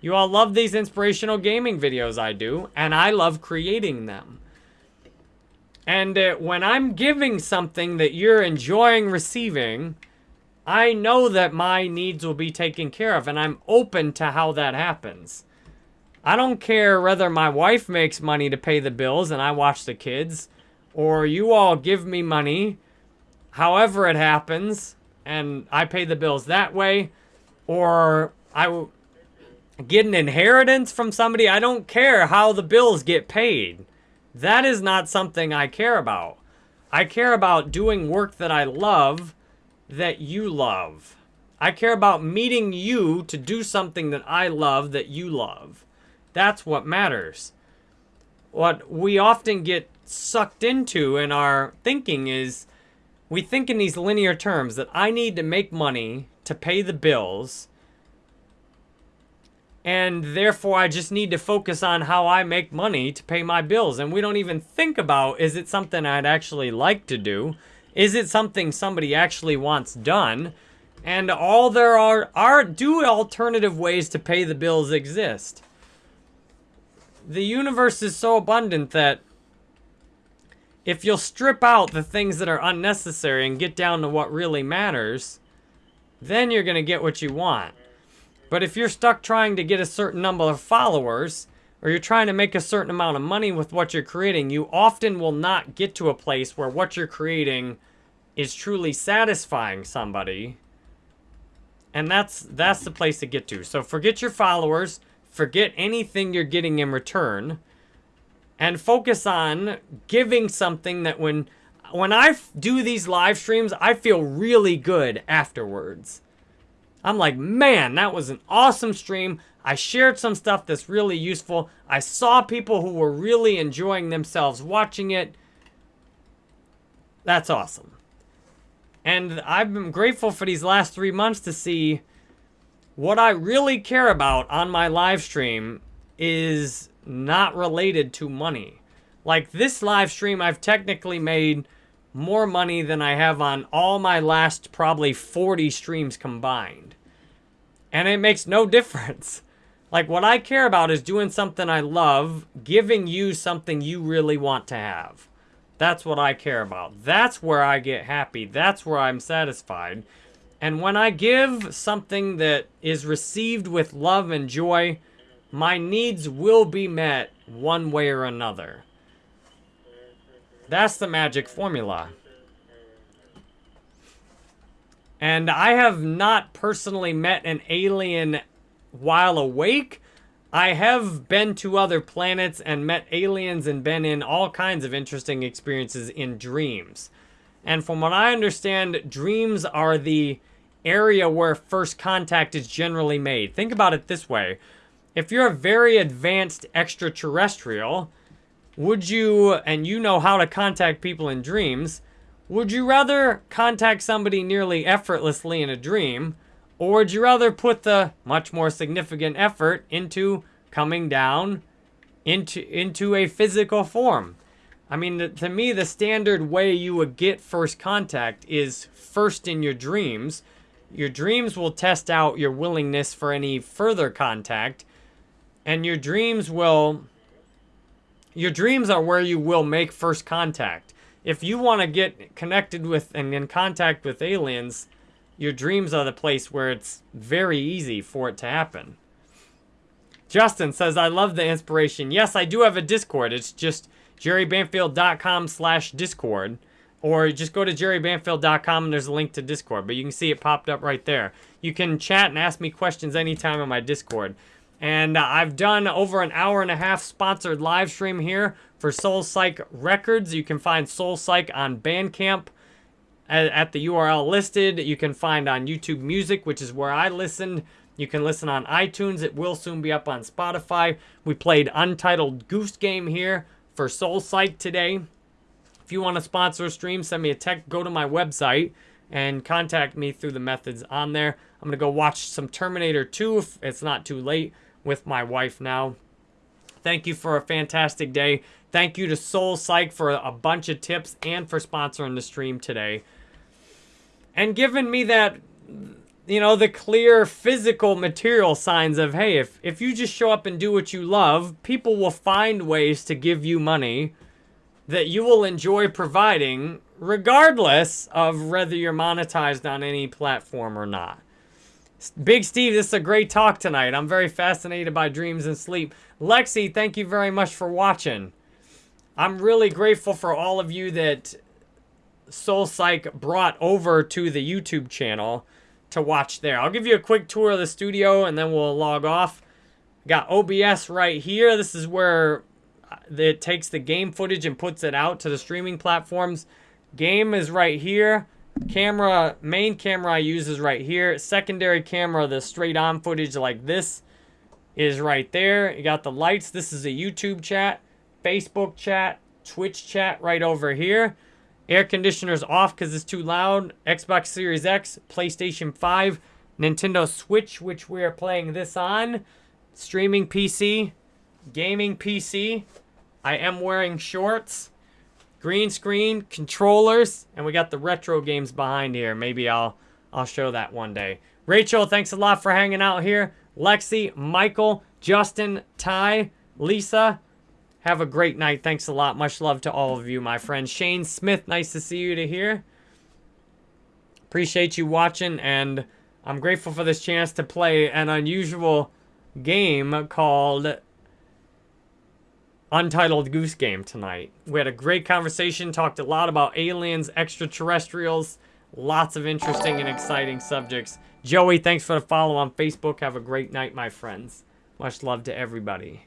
You all love these inspirational gaming videos I do, and I love creating them. And uh, when I'm giving something that you're enjoying receiving, I know that my needs will be taken care of, and I'm open to how that happens. I don't care whether my wife makes money to pay the bills and I watch the kids, or you all give me money, however it happens, and I pay the bills that way, or I get an inheritance from somebody. I don't care how the bills get paid. That is not something I care about. I care about doing work that I love that you love. I care about meeting you to do something that I love that you love. That's what matters. What we often get sucked into in our thinking is we think in these linear terms that I need to make money to pay the bills and therefore I just need to focus on how I make money to pay my bills. And we don't even think about, is it something I'd actually like to do? Is it something somebody actually wants done? And all there are, are do alternative ways to pay the bills exist the universe is so abundant that if you'll strip out the things that are unnecessary and get down to what really matters, then you're going to get what you want. But if you're stuck trying to get a certain number of followers, or you're trying to make a certain amount of money with what you're creating, you often will not get to a place where what you're creating is truly satisfying somebody. And that's that's the place to get to. So forget your followers. Forget anything you're getting in return and focus on giving something that when when I do these live streams, I feel really good afterwards. I'm like, man, that was an awesome stream. I shared some stuff that's really useful. I saw people who were really enjoying themselves watching it. That's awesome. And I've been grateful for these last three months to see what I really care about on my live stream is not related to money. Like this live stream, I've technically made more money than I have on all my last probably 40 streams combined. And it makes no difference. Like what I care about is doing something I love, giving you something you really want to have. That's what I care about. That's where I get happy. That's where I'm satisfied. And when I give something that is received with love and joy, my needs will be met one way or another. That's the magic formula. And I have not personally met an alien while awake. I have been to other planets and met aliens and been in all kinds of interesting experiences in dreams. And from what I understand, dreams are the area where first contact is generally made. Think about it this way. If you're a very advanced extraterrestrial, would you, and you know how to contact people in dreams, would you rather contact somebody nearly effortlessly in a dream, or would you rather put the much more significant effort into coming down into, into a physical form? I mean, to me, the standard way you would get first contact is first in your dreams. Your dreams will test out your willingness for any further contact. And your dreams will... Your dreams are where you will make first contact. If you want to get connected with and in contact with aliens, your dreams are the place where it's very easy for it to happen. Justin says, I love the inspiration. Yes, I do have a Discord. It's just jerrybanfield.com slash Discord. Or just go to jerrybanfield.com and there's a link to Discord. But you can see it popped up right there. You can chat and ask me questions anytime on my Discord. And uh, I've done over an hour and a half sponsored live stream here for Soul Psych Records. You can find Soul Psych on Bandcamp at, at the URL listed. You can find on YouTube Music, which is where I listened. You can listen on iTunes. It will soon be up on Spotify. We played Untitled Goose Game here for Soul Psych today. If you want to sponsor a stream, send me a text. Go to my website and contact me through the methods on there. I'm going to go watch some Terminator 2 if it's not too late with my wife now. Thank you for a fantastic day. Thank you to Soul Psych for a bunch of tips and for sponsoring the stream today. And giving me that, you know, the clear physical material signs of, hey, if, if you just show up and do what you love, people will find ways to give you money that you will enjoy providing regardless of whether you're monetized on any platform or not. Big Steve, this is a great talk tonight. I'm very fascinated by dreams and sleep. Lexi, thank you very much for watching. I'm really grateful for all of you that Soul Psych brought over to the YouTube channel to watch there. I'll give you a quick tour of the studio and then we'll log off. Got OBS right here. This is where it takes the game footage and puts it out to the streaming platforms. Game is right here. Camera, main camera I use is right here. Secondary camera, the straight on footage like this is right there. You got the lights. This is a YouTube chat, Facebook chat, Twitch chat right over here. Air conditioner's off because it's too loud. Xbox Series X, PlayStation 5, Nintendo Switch, which we are playing this on. Streaming PC, gaming PC. I am wearing shorts green screen, controllers, and we got the retro games behind here. Maybe I'll I'll show that one day. Rachel, thanks a lot for hanging out here. Lexi, Michael, Justin, Ty, Lisa, have a great night. Thanks a lot. Much love to all of you, my friends. Shane Smith, nice to see you to here. Appreciate you watching, and I'm grateful for this chance to play an unusual game called Untitled Goose Game tonight. We had a great conversation, talked a lot about aliens, extraterrestrials, lots of interesting and exciting subjects. Joey, thanks for the follow on Facebook. Have a great night, my friends. Much love to everybody.